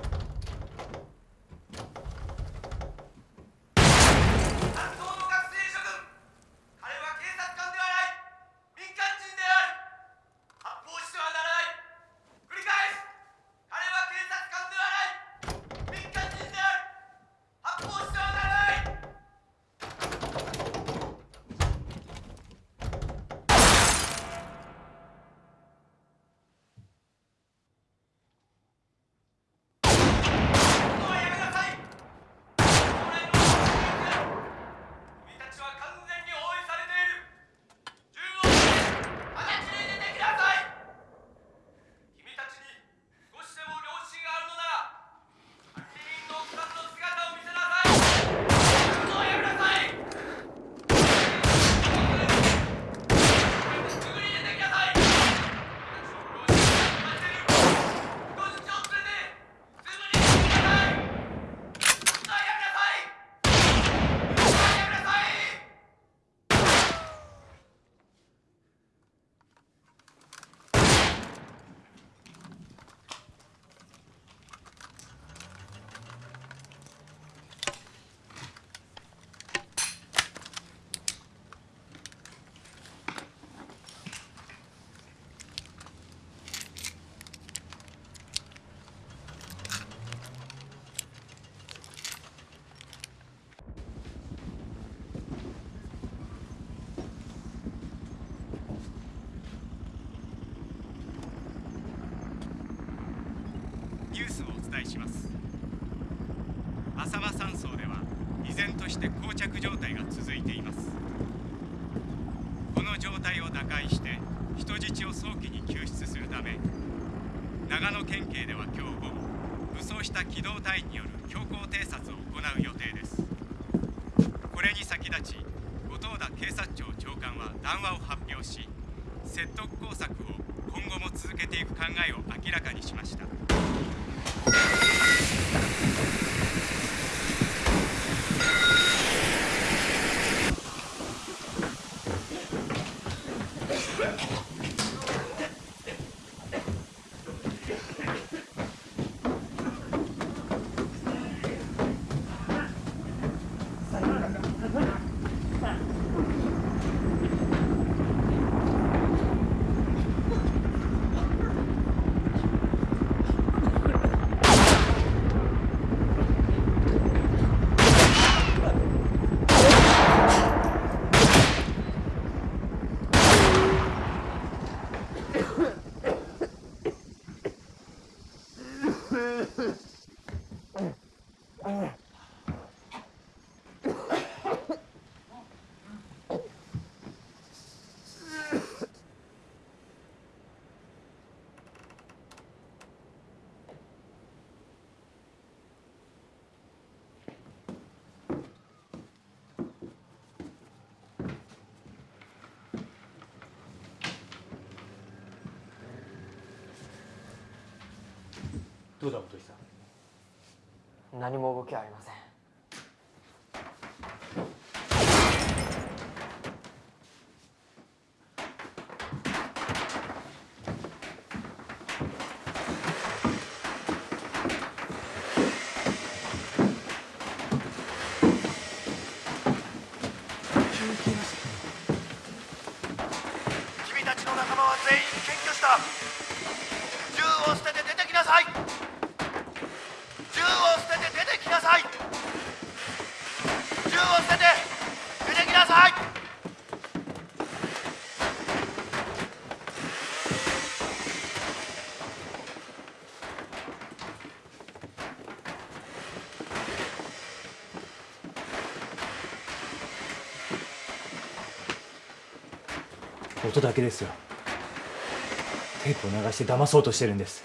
Speaker 16: します。浅間山荘では依然として膠着状態が続いています。この状態を打開して人質を早期に救出するため長野県警では今日午後武装した機動隊員による強行偵察を行う予定です。これに先立ち後藤田警察庁長官は談話を発表し説得工作を今後も続けていく考えを明らかにしました
Speaker 33: どうだ本井さん？
Speaker 34: 何も動きはありません
Speaker 35: 君たちの仲間は全員検挙した銃を捨てて出てきなさい銃を捨てて出てきなさい銃を捨てて出てきなさい
Speaker 9: 音だけですよ。テープを流して騙そうとしてるんです。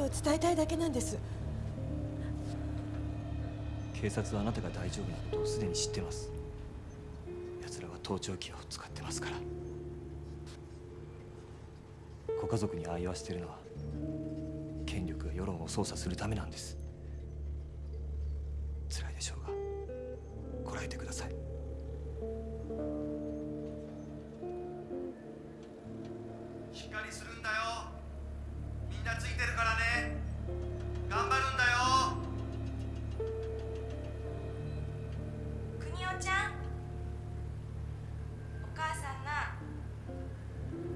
Speaker 6: ことを伝えたいだけなんです。
Speaker 9: 警察はあなたが大丈夫なことをすでに知ってます。奴らは盗聴器を使ってますから。ご家族にああ言わせてるのは権力が世論を操作するためなんです。辛いでしょうがこらえてください。
Speaker 35: しっかりするんだよみんなついてるからね。頑張るんだよ。
Speaker 36: 国代ちゃん。お母さんな。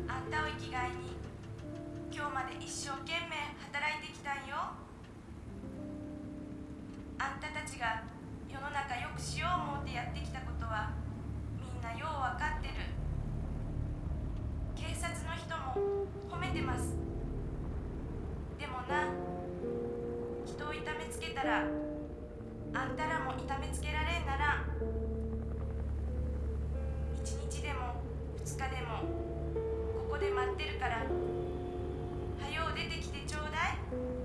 Speaker 36: あんたを生きがいに。今日まで一生懸命働いてきたんよ。あんたたちが世の中良くしよう思ってやってきたことはみんなよう分かってる。警察の人も褒めてます。痛めつけたらあんたらも痛めつけられんなら1日でも2日でもここで待ってるからはよう出てきてちょうだい。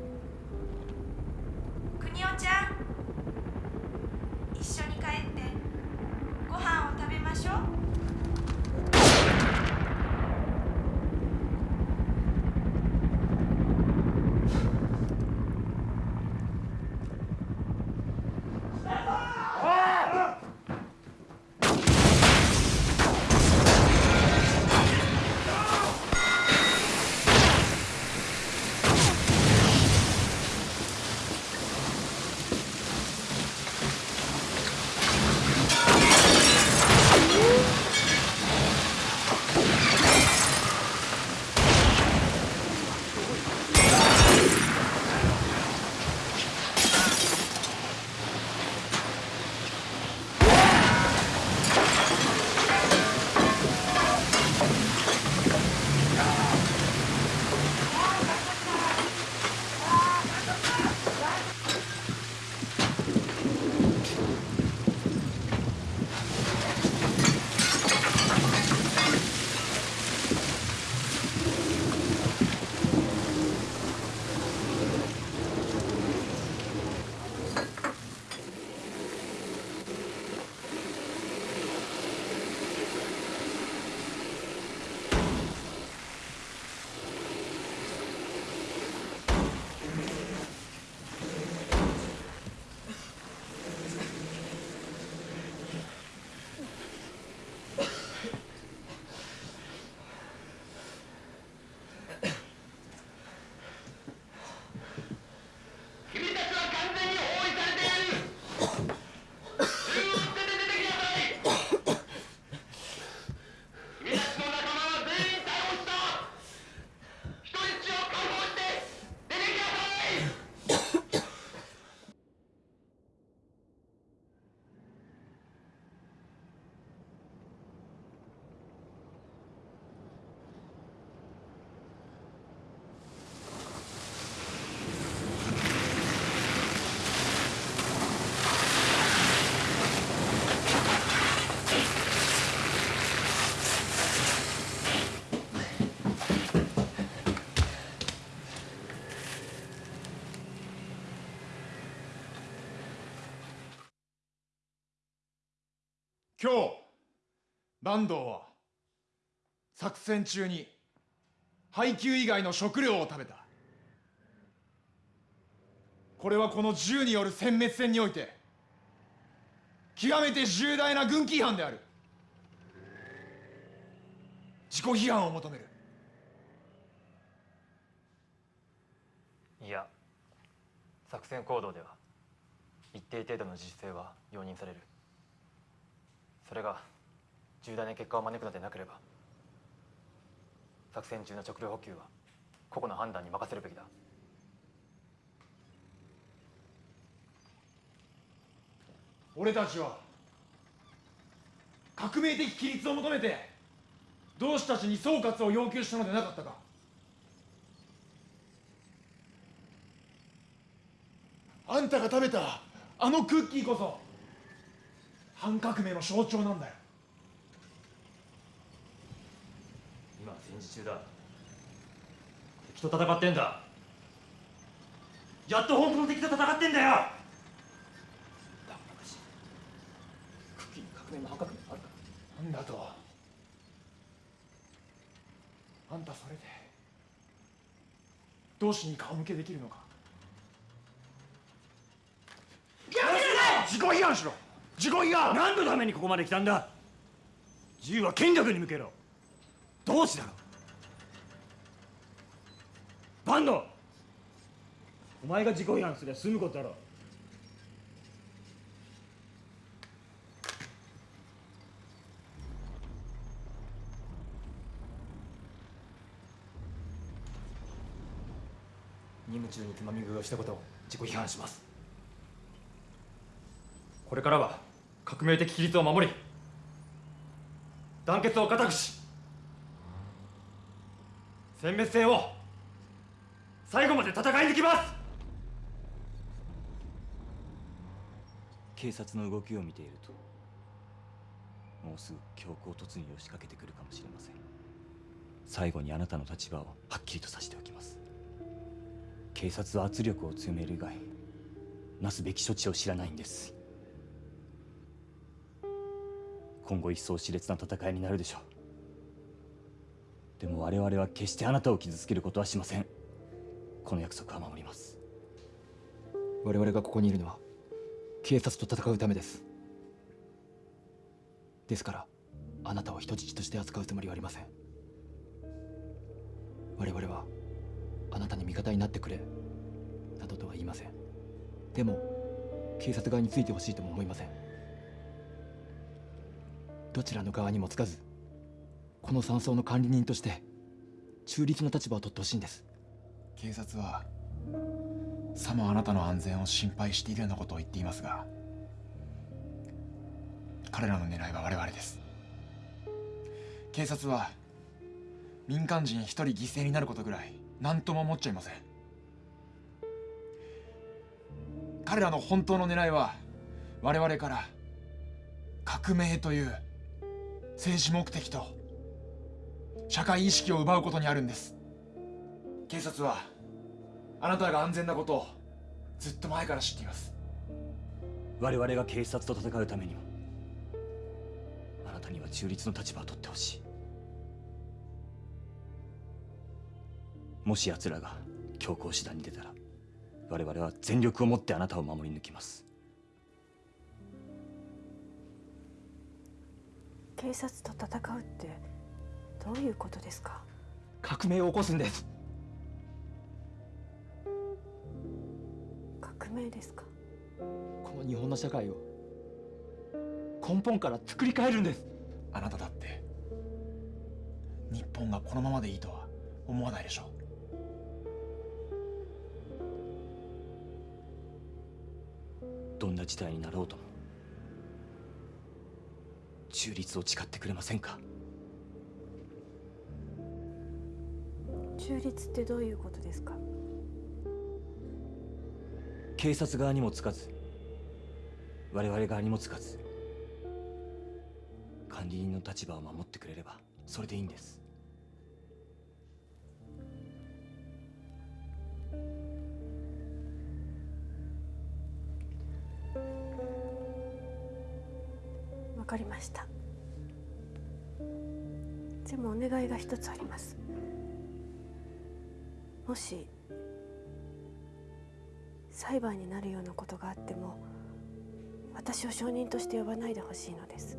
Speaker 23: 今日坂東は作戦中に配給以外の食料を食べた。これはこの銃による殲滅戦において極めて重大な軍規違反である。自己批判を求める。
Speaker 17: いや作戦行動では一定程度の自主性は容認される。それが重大な結果を招くのでなければ作戦中の食料補給は個々の判断に任せるべきだ。
Speaker 23: 俺たちは革命的規律を求めて同志たちに総括を要求したのでなかったか。あんたが食べたあのクッキーこそ反革命の象徴なんだよ。
Speaker 17: 今は戦時中だ。敵と戦ってんだ。やっと本当の敵と戦ってんだよ。クッキーに革命の反革命あるか。
Speaker 23: なんだと。あんたそれで同志に顔向けできるのか。自己批判しろ自己批判
Speaker 37: 何のためにここまで来たんだ。銃は権力に向けろ。同志だろ。バンドお前が自己批判すりゃ済むことだろ。
Speaker 17: 任務中につまみ食いをしたことを自己批判します。これからは革命的規律を守り団結を固くし殲滅戦を最後まで戦い抜きます。
Speaker 9: 警察の動きを見ているともうすぐ強行突入を仕掛けてくるかもしれません。最後にあなたの立場をはっきりとさせておきます。警察は圧力を強める以外なすべき処置を知らないんです。今後一層熾烈な戦いになるでしょう。でも我々は決してあなたを傷つけることはしません。この約束は守ります。
Speaker 17: 我々がここにいるのは警察と戦うためです。ですからあなたを人質として扱うつもりはありません。我々はあなたに味方になってくれなどとは言いません。でも警察側についてほしいとも思いません。どちらの側にもつかずこの山荘の管理人として中立な立場を取ってほしいんです。
Speaker 23: 警察はさもあなたの安全を心配しているようなことを言っていますが彼らの狙いは我々です。警察は民間人一人犠牲になることぐらい何とも思っちゃいません。彼らの本当の狙いは我々から革命という政治目的と社会意識を奪うことにあるんです。警察はあなたが安全なことをずっと前から知っています。
Speaker 9: 我々が警察と戦うためにもあなたには中立の立場を取ってほしい。もし奴らが強行手段に出たら我々は全力を持ってあなたを守り抜きます。
Speaker 28: 警察と戦うってどういうことですか？
Speaker 17: 革命を起こすんです。
Speaker 28: 革命ですか？
Speaker 17: この日本の社会を根本から作り変えるんです。
Speaker 23: あなただって日本がこのままでいいとは思わないでしょ
Speaker 9: どんな事態になろうとも中立を誓ってくれませんか？
Speaker 28: 中立ってどういうことですか？
Speaker 9: 警察側にもつかず我々側にもつかず管理人の立場を守ってくれればそれでいいんです
Speaker 28: いが一つあります。もし裁判になるようなことがあっても私を証人として呼ばないでほしいのです。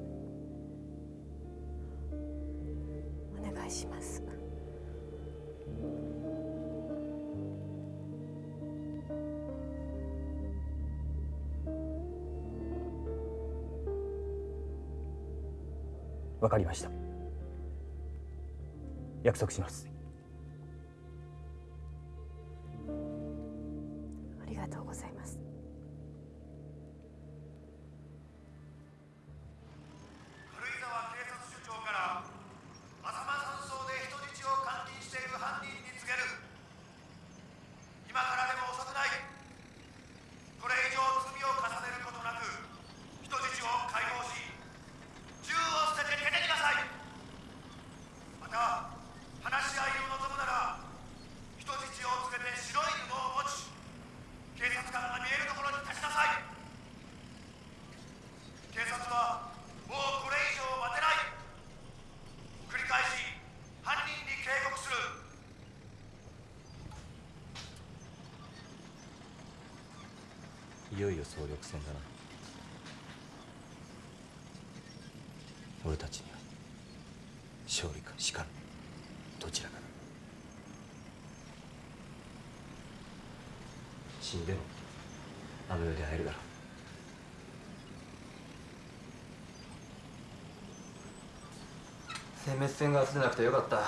Speaker 28: お願いします。
Speaker 9: わかりました。約束します。死んでもあの。世で会えるだろ。う
Speaker 17: 殲滅戦が明日でなくてよかった。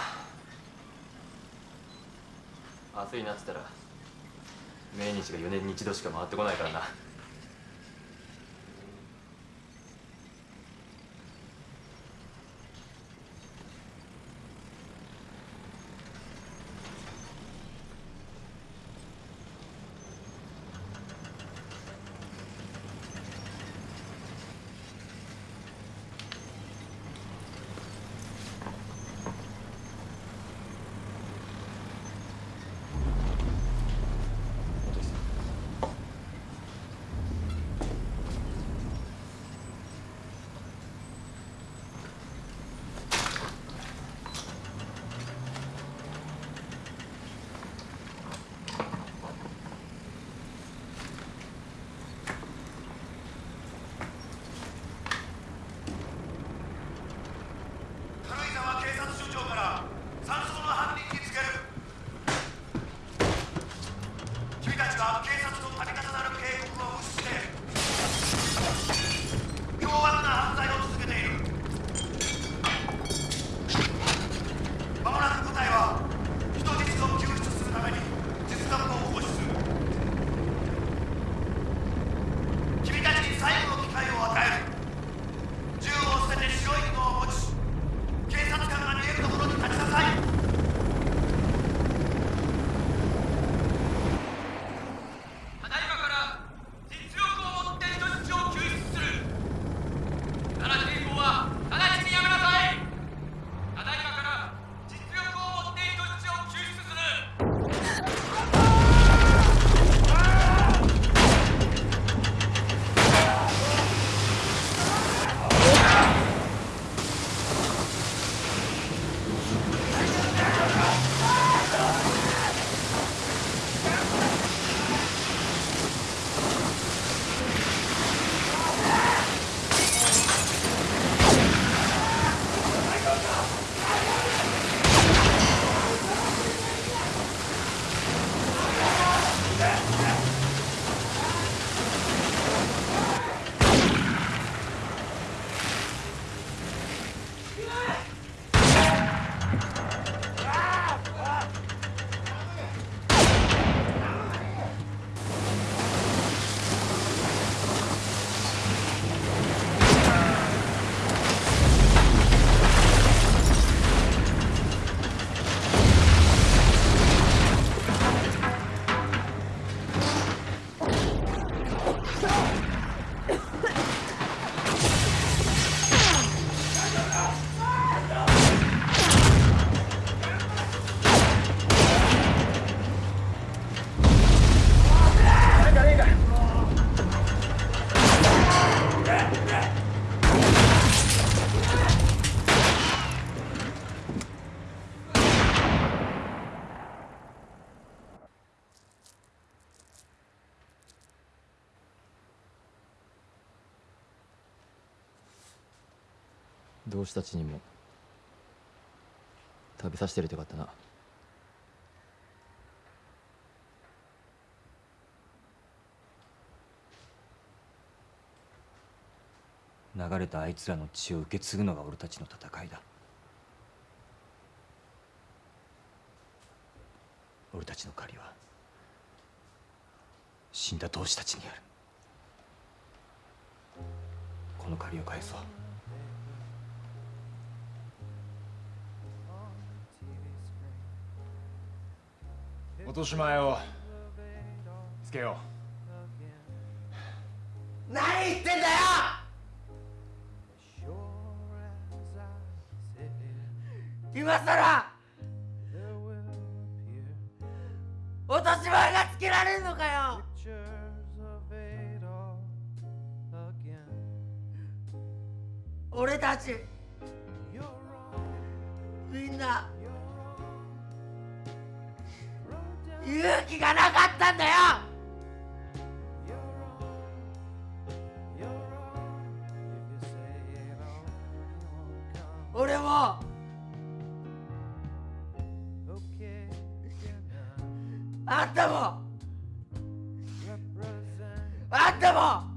Speaker 17: 明日になってたら命日が4年に一度しか回ってこないからな。
Speaker 21: Stop this.
Speaker 17: 同志たちにも食べさせてるとよかったな。
Speaker 9: 流れたあいつらの血を受け継ぐのが俺たちの戦いだ。俺たちの借りは死んだ同志たちにある。この借りを返そう。
Speaker 23: 落とし前をつけよう。
Speaker 38: 何言ってんだよ！今さら落とし前がつけられんのかよ！俺たちみんな勇気がなかったんだよ。俺も。あんたも。あんたも。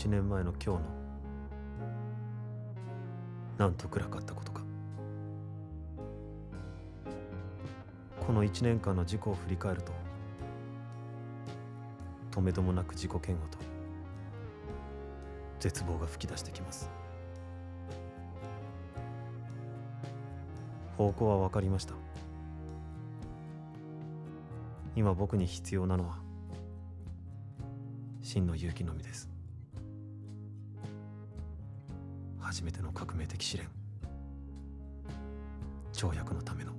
Speaker 2: 1年前の今日のなんと暗かったことか。この1年間の事故を振り返ると止めどもなく自己嫌悪と絶望が噴き出してきます。方向は分かりました。今僕に必要なのは真の勇気のみです。初めての革命的試練。条約のための